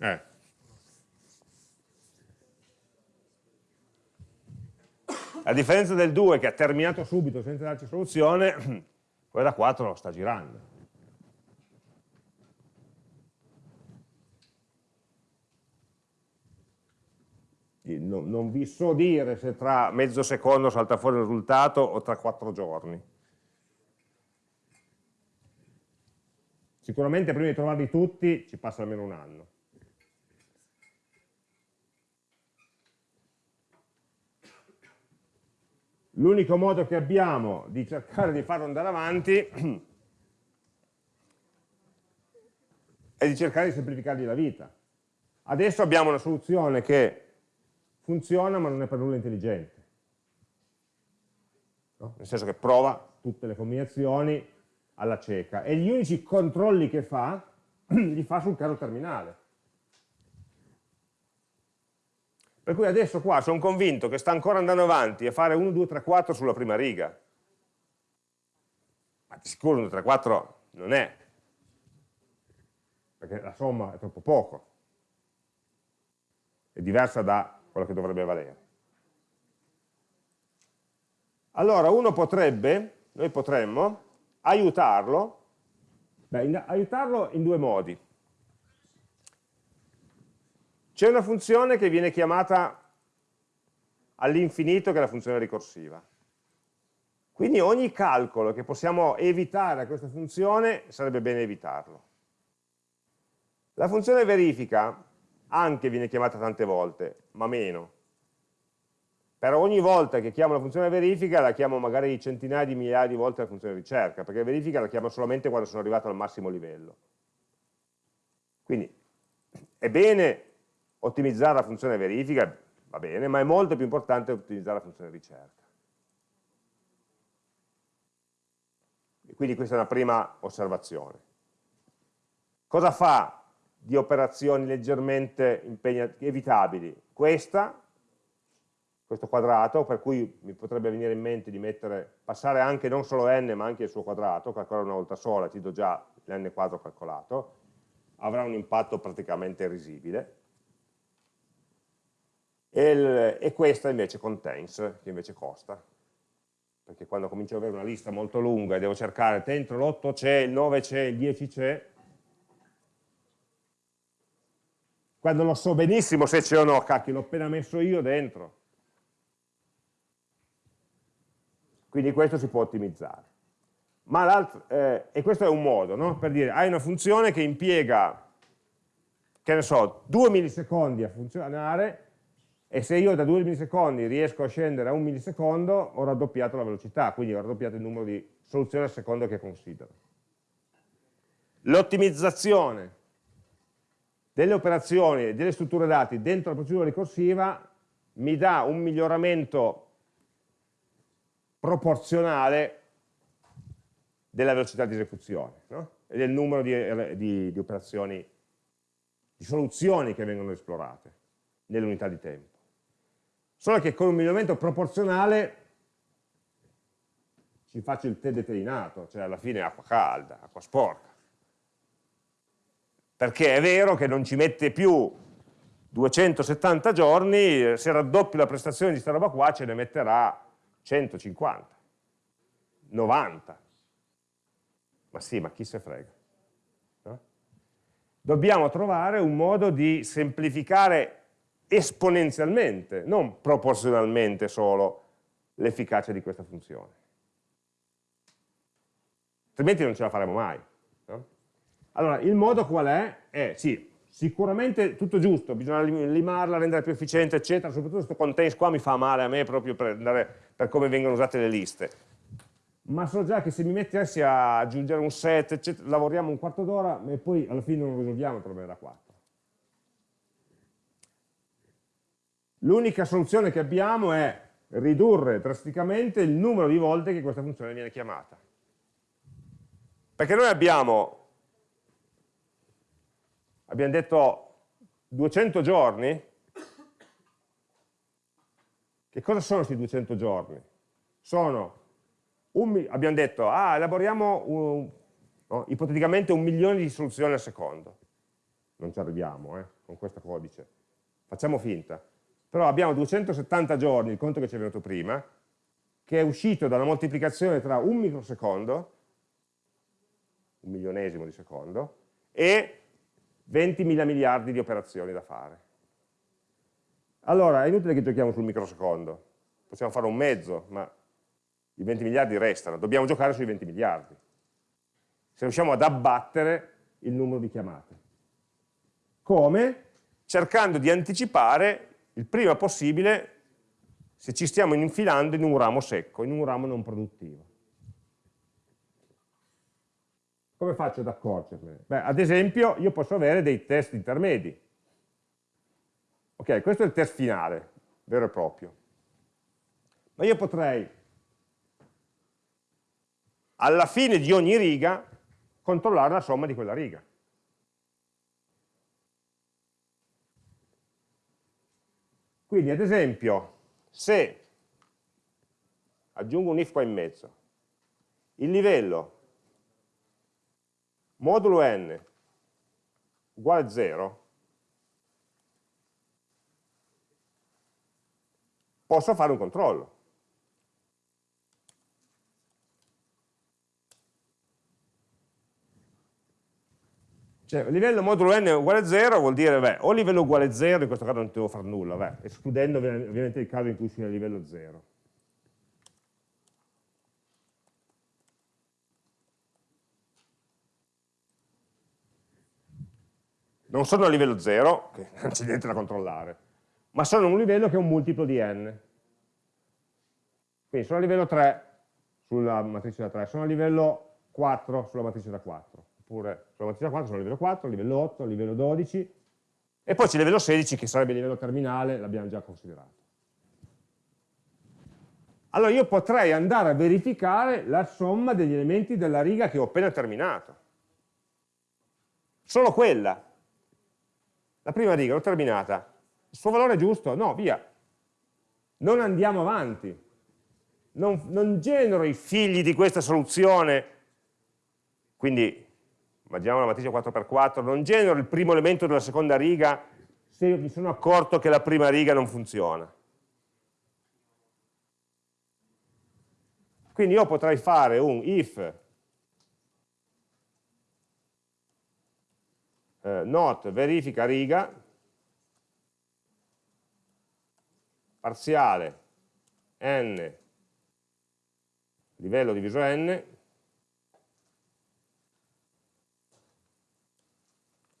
Eh. A differenza del 2 che ha terminato subito senza darci soluzione, quella da 4 sta girando. Non, non vi so dire se tra mezzo secondo salta fuori il risultato o tra quattro giorni. Sicuramente prima di trovarli tutti ci passa almeno un anno. L'unico modo che abbiamo di cercare di farlo andare avanti è di cercare di semplificargli la vita. Adesso abbiamo una soluzione che funziona ma non è per nulla intelligente. No? Nel senso che prova tutte le combinazioni alla cieca e gli unici controlli che fa li fa sul caso terminale. Per cui adesso qua sono convinto che sta ancora andando avanti a fare 1, 2, 3, 4 sulla prima riga. Ma di sicuro 1, 2, 3, 4 non è, perché la somma è troppo poco. È diversa da quello che dovrebbe valere. Allora uno potrebbe, noi potremmo, aiutarlo, beh, in, aiutarlo in due modi. C'è una funzione che viene chiamata all'infinito che è la funzione ricorsiva. Quindi ogni calcolo che possiamo evitare a questa funzione sarebbe bene evitarlo. La funzione verifica anche viene chiamata tante volte, ma meno. Per ogni volta che chiamo la funzione verifica la chiamo magari centinaia di migliaia di volte la funzione ricerca, perché verifica la chiamo solamente quando sono arrivato al massimo livello. Quindi è bene ottimizzare la funzione verifica, va bene, ma è molto più importante ottimizzare la funzione ricerca. Quindi questa è una prima osservazione. Cosa fa di operazioni leggermente evitabili? Questa, questo quadrato, per cui mi potrebbe venire in mente di mettere, passare anche non solo n ma anche il suo quadrato, calcolare una volta sola, ti do già l'n quadro calcolato, avrà un impatto praticamente risibile. E, il, e questa invece contains, che invece costa, perché quando comincio ad avere una lista molto lunga e devo cercare dentro l'8 c'è, il 9 c'è, il 10 c'è, quando lo so benissimo se c'è o no, cacchio, l'ho appena messo io dentro. Quindi questo si può ottimizzare. Eh, e questo è un modo, no? per dire, hai una funzione che impiega, che ne so, 2 millisecondi a funzionare, e se io da 2 millisecondi riesco a scendere a un millisecondo ho raddoppiato la velocità, quindi ho raddoppiato il numero di soluzioni al secondo che considero. L'ottimizzazione delle operazioni e delle strutture dati dentro la procedura ricorsiva mi dà un miglioramento proporzionale della velocità di esecuzione no? e del numero di, di, di operazioni, di soluzioni che vengono esplorate nell'unità di tempo solo che con un miglioramento proporzionale ci faccio il tè determinato, cioè alla fine acqua calda, acqua sporca. Perché è vero che non ci mette più 270 giorni, se raddoppio la prestazione di questa roba qua ce ne metterà 150, 90. Ma sì, ma chi se frega? No? Dobbiamo trovare un modo di semplificare esponenzialmente, non proporzionalmente solo, l'efficacia di questa funzione. Altrimenti non ce la faremo mai. No? Allora, il modo qual è? È, sì, sicuramente tutto giusto, bisogna limarla, renderla più efficiente, eccetera, soprattutto questo contains qua mi fa male a me proprio per, andare, per come vengono usate le liste. Ma so già che se mi mettessi a aggiungere un set, eccetera, lavoriamo un quarto d'ora e poi alla fine non risolviamo il problema da 4. L'unica soluzione che abbiamo è ridurre drasticamente il numero di volte che questa funzione viene chiamata. Perché noi abbiamo, abbiamo detto 200 giorni, che cosa sono questi 200 giorni? Sono, un, abbiamo detto, ah, elaboriamo un, no, ipoteticamente un milione di soluzioni al secondo. Non ci arriviamo eh, con questo codice. Facciamo finta però abbiamo 270 giorni, il conto che ci è venuto prima, che è uscito da una moltiplicazione tra un microsecondo, un milionesimo di secondo, e 20 mila miliardi di operazioni da fare. Allora, è inutile che giochiamo sul microsecondo, possiamo fare un mezzo, ma i 20 miliardi restano, dobbiamo giocare sui 20 miliardi. Se riusciamo ad abbattere il numero di chiamate. Come? Cercando di anticipare il prima possibile se ci stiamo infilando in un ramo secco, in un ramo non produttivo. Come faccio ad accorgermene? Beh, ad esempio, io posso avere dei test intermedi. Ok, questo è il test finale, vero e proprio. Ma io potrei, alla fine di ogni riga, controllare la somma di quella riga. Quindi ad esempio, se aggiungo un if qua in mezzo, il livello modulo n uguale a 0, posso fare un controllo. Cioè, livello modulo n uguale a 0 vuol dire, beh, o livello uguale a 0, in questo caso non devo fare nulla, beh, escludendo ovviamente il caso in cui sia livello 0. Non sono a livello 0, che non c'è niente da controllare, ma sono a un livello che è un multiplo di n. Quindi sono a livello 3 sulla matrice da 3, sono a livello 4 sulla matrice da 4 oppure sulla matrice 4 sono a livello 4, livello 8, livello 12, e poi c'è il livello 16 che sarebbe il livello terminale, l'abbiamo già considerato. Allora io potrei andare a verificare la somma degli elementi della riga che ho appena terminato. Solo quella. La prima riga l'ho terminata. Il suo valore è giusto? No, via. Non andiamo avanti. Non, non genero i figli di questa soluzione, quindi immaginiamo una matrice 4x4, non genero il primo elemento della seconda riga se mi sono accorto che la prima riga non funziona. Quindi io potrei fare un if eh, not verifica riga parziale n livello diviso n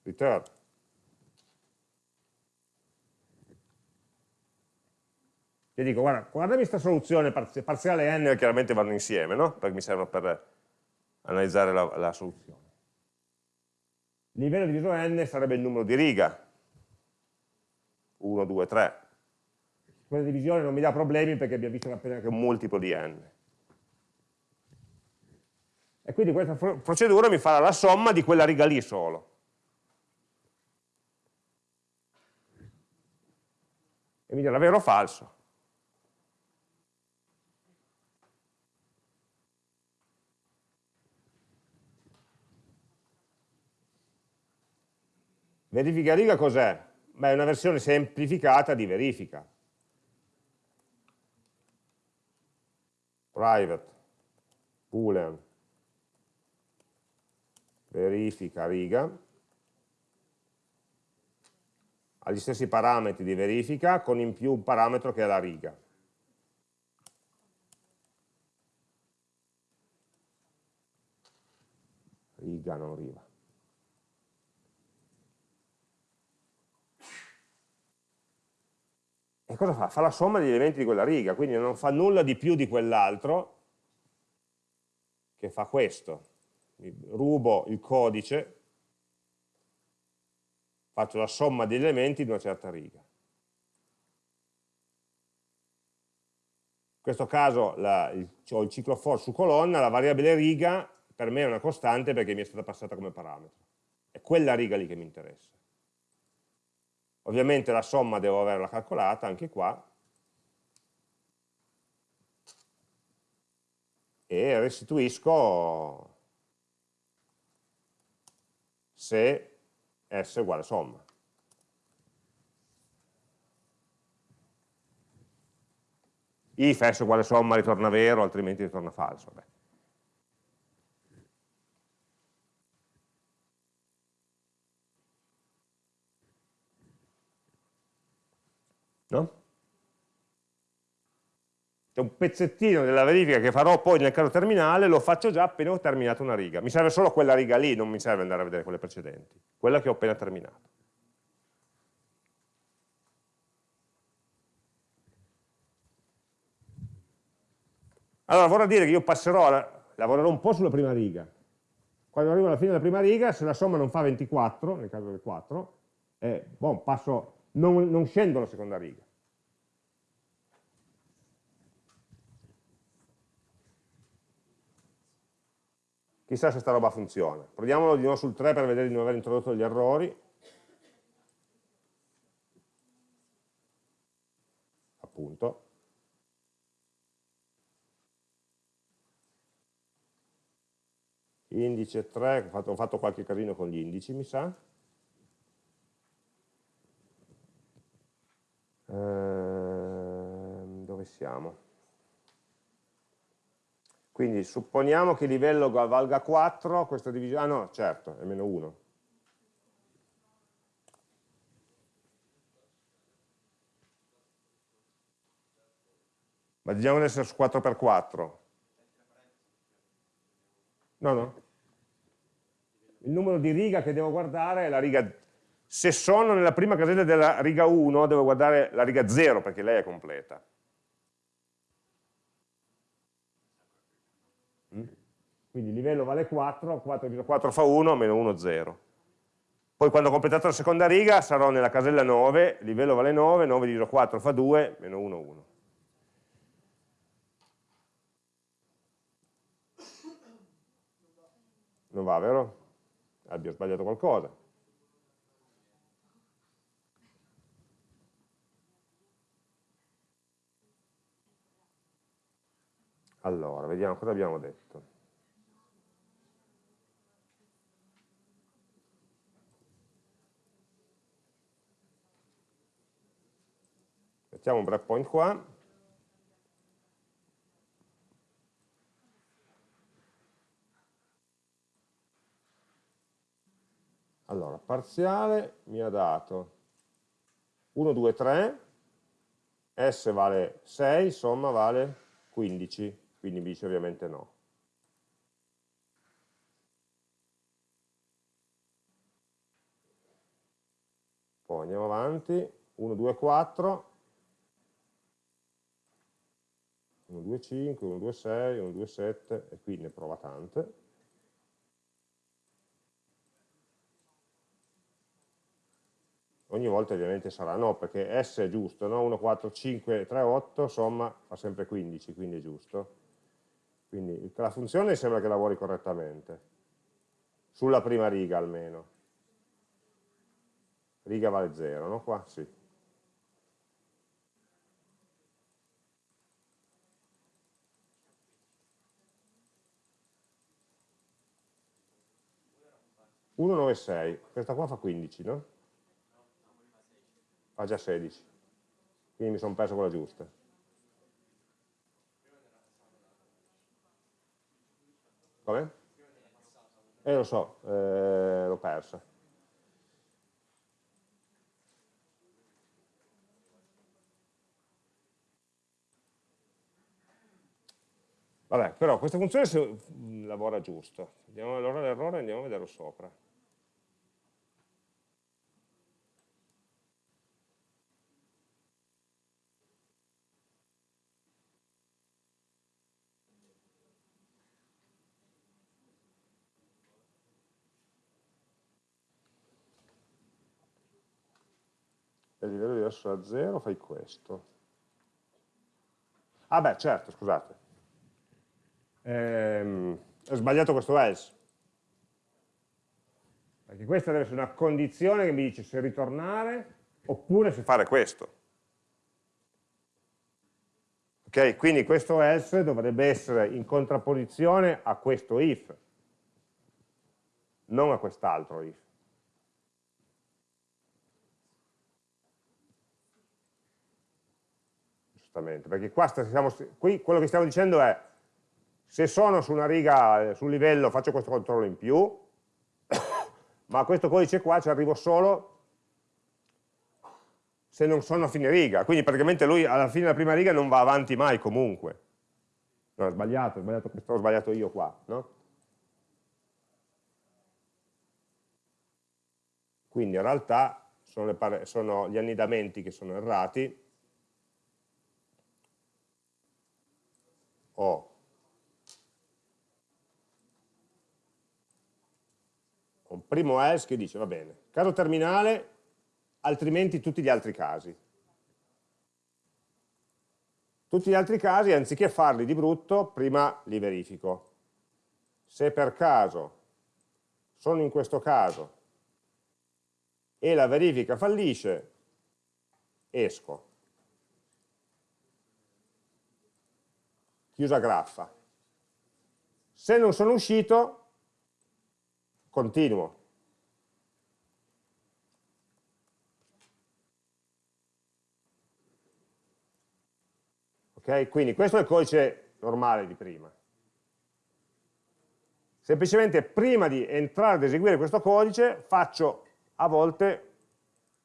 return. Io dico, guarda, guardami questa soluzione parziale e n chiaramente vanno insieme, no? Perché mi servono per analizzare la, la soluzione. Il livello diviso n sarebbe il numero di riga. 1, 2, 3. Questa divisione non mi dà problemi perché abbiamo visto appena che è un multiplo di n. E quindi questa procedura mi farà la somma di quella riga lì solo. e mi dirà vero o falso. Verifica riga cos'è? Beh, è una versione semplificata di verifica. Private, boolean, verifica riga, ha gli stessi parametri di verifica con in più un parametro che è la riga. Riga, non riva. Cosa fa? Fa la somma degli elementi di quella riga, quindi non fa nulla di più di quell'altro, che fa questo. Rubo il codice faccio la somma degli elementi di una certa riga. In questo caso la, il, ho il ciclo for su colonna, la variabile riga per me è una costante perché mi è stata passata come parametro. È quella riga lì che mi interessa. Ovviamente la somma devo averla calcolata anche qua. E restituisco se S uguale somma. If S uguale somma ritorna vero, altrimenti ritorna falso. Beh. No? C'è un pezzettino della verifica che farò poi nel caso terminale, lo faccio già appena ho terminato una riga. Mi serve solo quella riga lì, non mi serve andare a vedere quelle precedenti. Quella che ho appena terminato. Allora vorrà dire che io passerò, lavorerò un po' sulla prima riga. Quando arrivo alla fine della prima riga, se la somma non fa 24, nel caso del 4, eh, bon, passo, non, non scendo alla seconda riga. Chissà se sta roba funziona. Proviamolo di nuovo sul 3 per vedere di non aver introdotto degli errori. Appunto. Indice 3, ho fatto, ho fatto qualche casino con gli indici, mi sa. Ehm, dove siamo? Quindi supponiamo che il livello valga 4, questa divisione, ah no, certo, è meno 1. Ma diciamo di essere su 4x4. No, no. Il numero di riga che devo guardare è la riga... Se sono nella prima casella della riga 1, devo guardare la riga 0 perché lei è completa. Quindi il livello vale 4, 4 diviso 4 fa 1, meno 1, 0. Poi quando ho completato la seconda riga sarò nella casella 9, il livello vale 9, 9 diviso 4 fa 2, meno 1, 1. Non va, vero? Abbia sbagliato qualcosa. Allora, vediamo cosa abbiamo detto. Mettiamo un breakpoint qua. Allora, parziale mi ha dato 1, 2, 3, S vale 6, somma vale 15, quindi mi dice ovviamente no. Poi andiamo avanti, 1, 2, 4, 1, 2, 5, 1, 2, 6, 1, 2, 7 e qui ne prova tante. Ogni volta ovviamente sarà no, perché S è giusto, no? 1, 4, 5, 3, 8, somma fa sempre 15, quindi è giusto. Quindi la funzione sembra che lavori correttamente, sulla prima riga almeno. Riga vale 0, no? Qua sì. 196, questa qua fa 15, no? Fa già 16, quindi mi sono perso quella giusta. Come? Eh lo so, eh, l'ho persa. Vabbè, però questa funzione lavora giusto. Vediamo allora l'errore e andiamo a vederlo sopra. Il livello diverso da 0 fai questo. Ah beh, certo, scusate. Ehm, ho sbagliato questo else. Perché questa deve essere una condizione che mi dice se ritornare oppure se fare questo. Ok, quindi questo else dovrebbe essere in contrapposizione a questo if, non a quest'altro if. Giustamente, perché qua stiamo, qui quello che stiamo dicendo è se sono su una riga, sul livello, faccio questo controllo in più, ma questo codice qua ci arrivo solo se non sono a fine riga, quindi praticamente lui alla fine della prima riga non va avanti mai comunque. No, ho sbagliato, ho sbagliato, ho sbagliato io qua, no? Quindi in realtà sono, sono gli annidamenti che sono errati, ho un primo else che dice, va bene, caso terminale, altrimenti tutti gli altri casi. Tutti gli altri casi, anziché farli di brutto, prima li verifico. Se per caso sono in questo caso e la verifica fallisce, esco. Chiusa graffa. Se non sono uscito, continuo. Ok? Quindi questo è il codice normale di prima. Semplicemente prima di entrare ad eseguire questo codice faccio a volte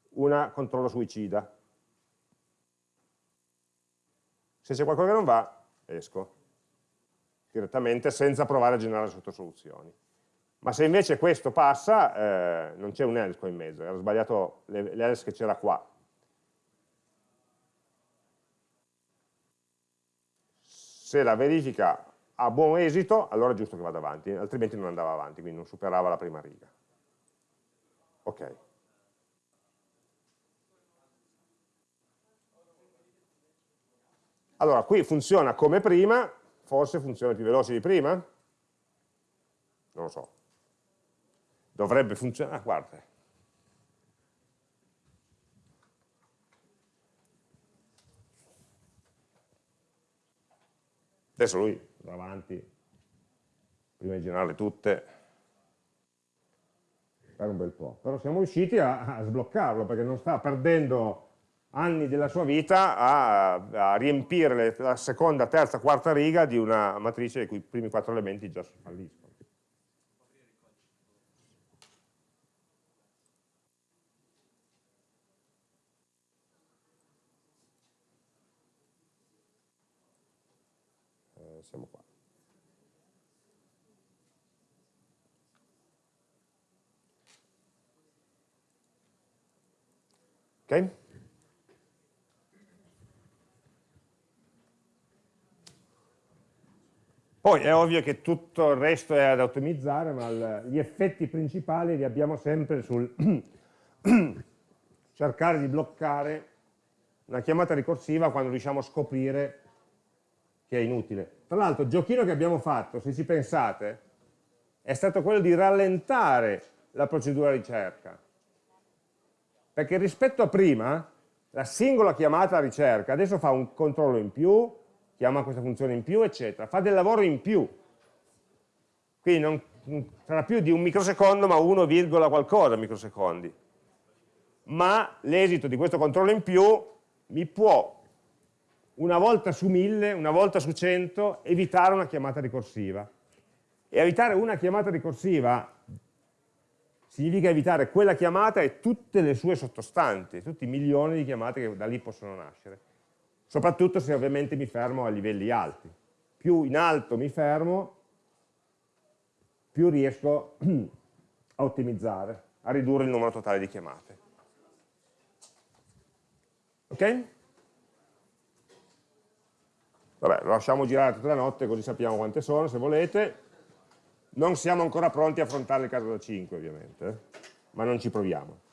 un controllo suicida. Se c'è qualcosa che non va, esco direttamente senza provare a generare sottosoluzioni. Ma se invece questo passa, eh, non c'è un else qua in mezzo, era sbagliato l'else che c'era qua. Se la verifica ha buon esito, allora è giusto che vada avanti, altrimenti non andava avanti, quindi non superava la prima riga. Ok. Allora, qui funziona come prima, forse funziona più veloce di prima? Non lo so. Dovrebbe funzionare, ah, guarda. Adesso lui va avanti, prima di generarle tutte, per un bel po'. Però siamo riusciti a, a sbloccarlo perché non sta perdendo anni della sua vita a, a riempire la seconda, terza, quarta riga di una matrice i cui primi quattro elementi già falliscono. Eh, siamo qua. Ok? Poi è ovvio che tutto il resto è ad ottimizzare, ma gli effetti principali li abbiamo sempre sul cercare di bloccare una chiamata ricorsiva quando riusciamo a scoprire che è inutile. Tra l'altro il giochino che abbiamo fatto, se ci pensate, è stato quello di rallentare la procedura ricerca. Perché rispetto a prima, la singola chiamata ricerca adesso fa un controllo in più, chiama questa funzione in più, eccetera, fa del lavoro in più. Quindi non, sarà più di un microsecondo, ma 1, qualcosa microsecondi. Ma l'esito di questo controllo in più mi può, una volta su 1000, una volta su 100, evitare una chiamata ricorsiva. E evitare una chiamata ricorsiva significa evitare quella chiamata e tutte le sue sottostanti, tutti i milioni di chiamate che da lì possono nascere soprattutto se ovviamente mi fermo a livelli alti. Più in alto mi fermo, più riesco a ottimizzare, a ridurre il numero totale di chiamate. Ok? Vabbè, lo lasciamo girare tutta la notte così sappiamo quante sono, se volete. Non siamo ancora pronti a affrontare il caso da 5 ovviamente, eh? ma non ci proviamo.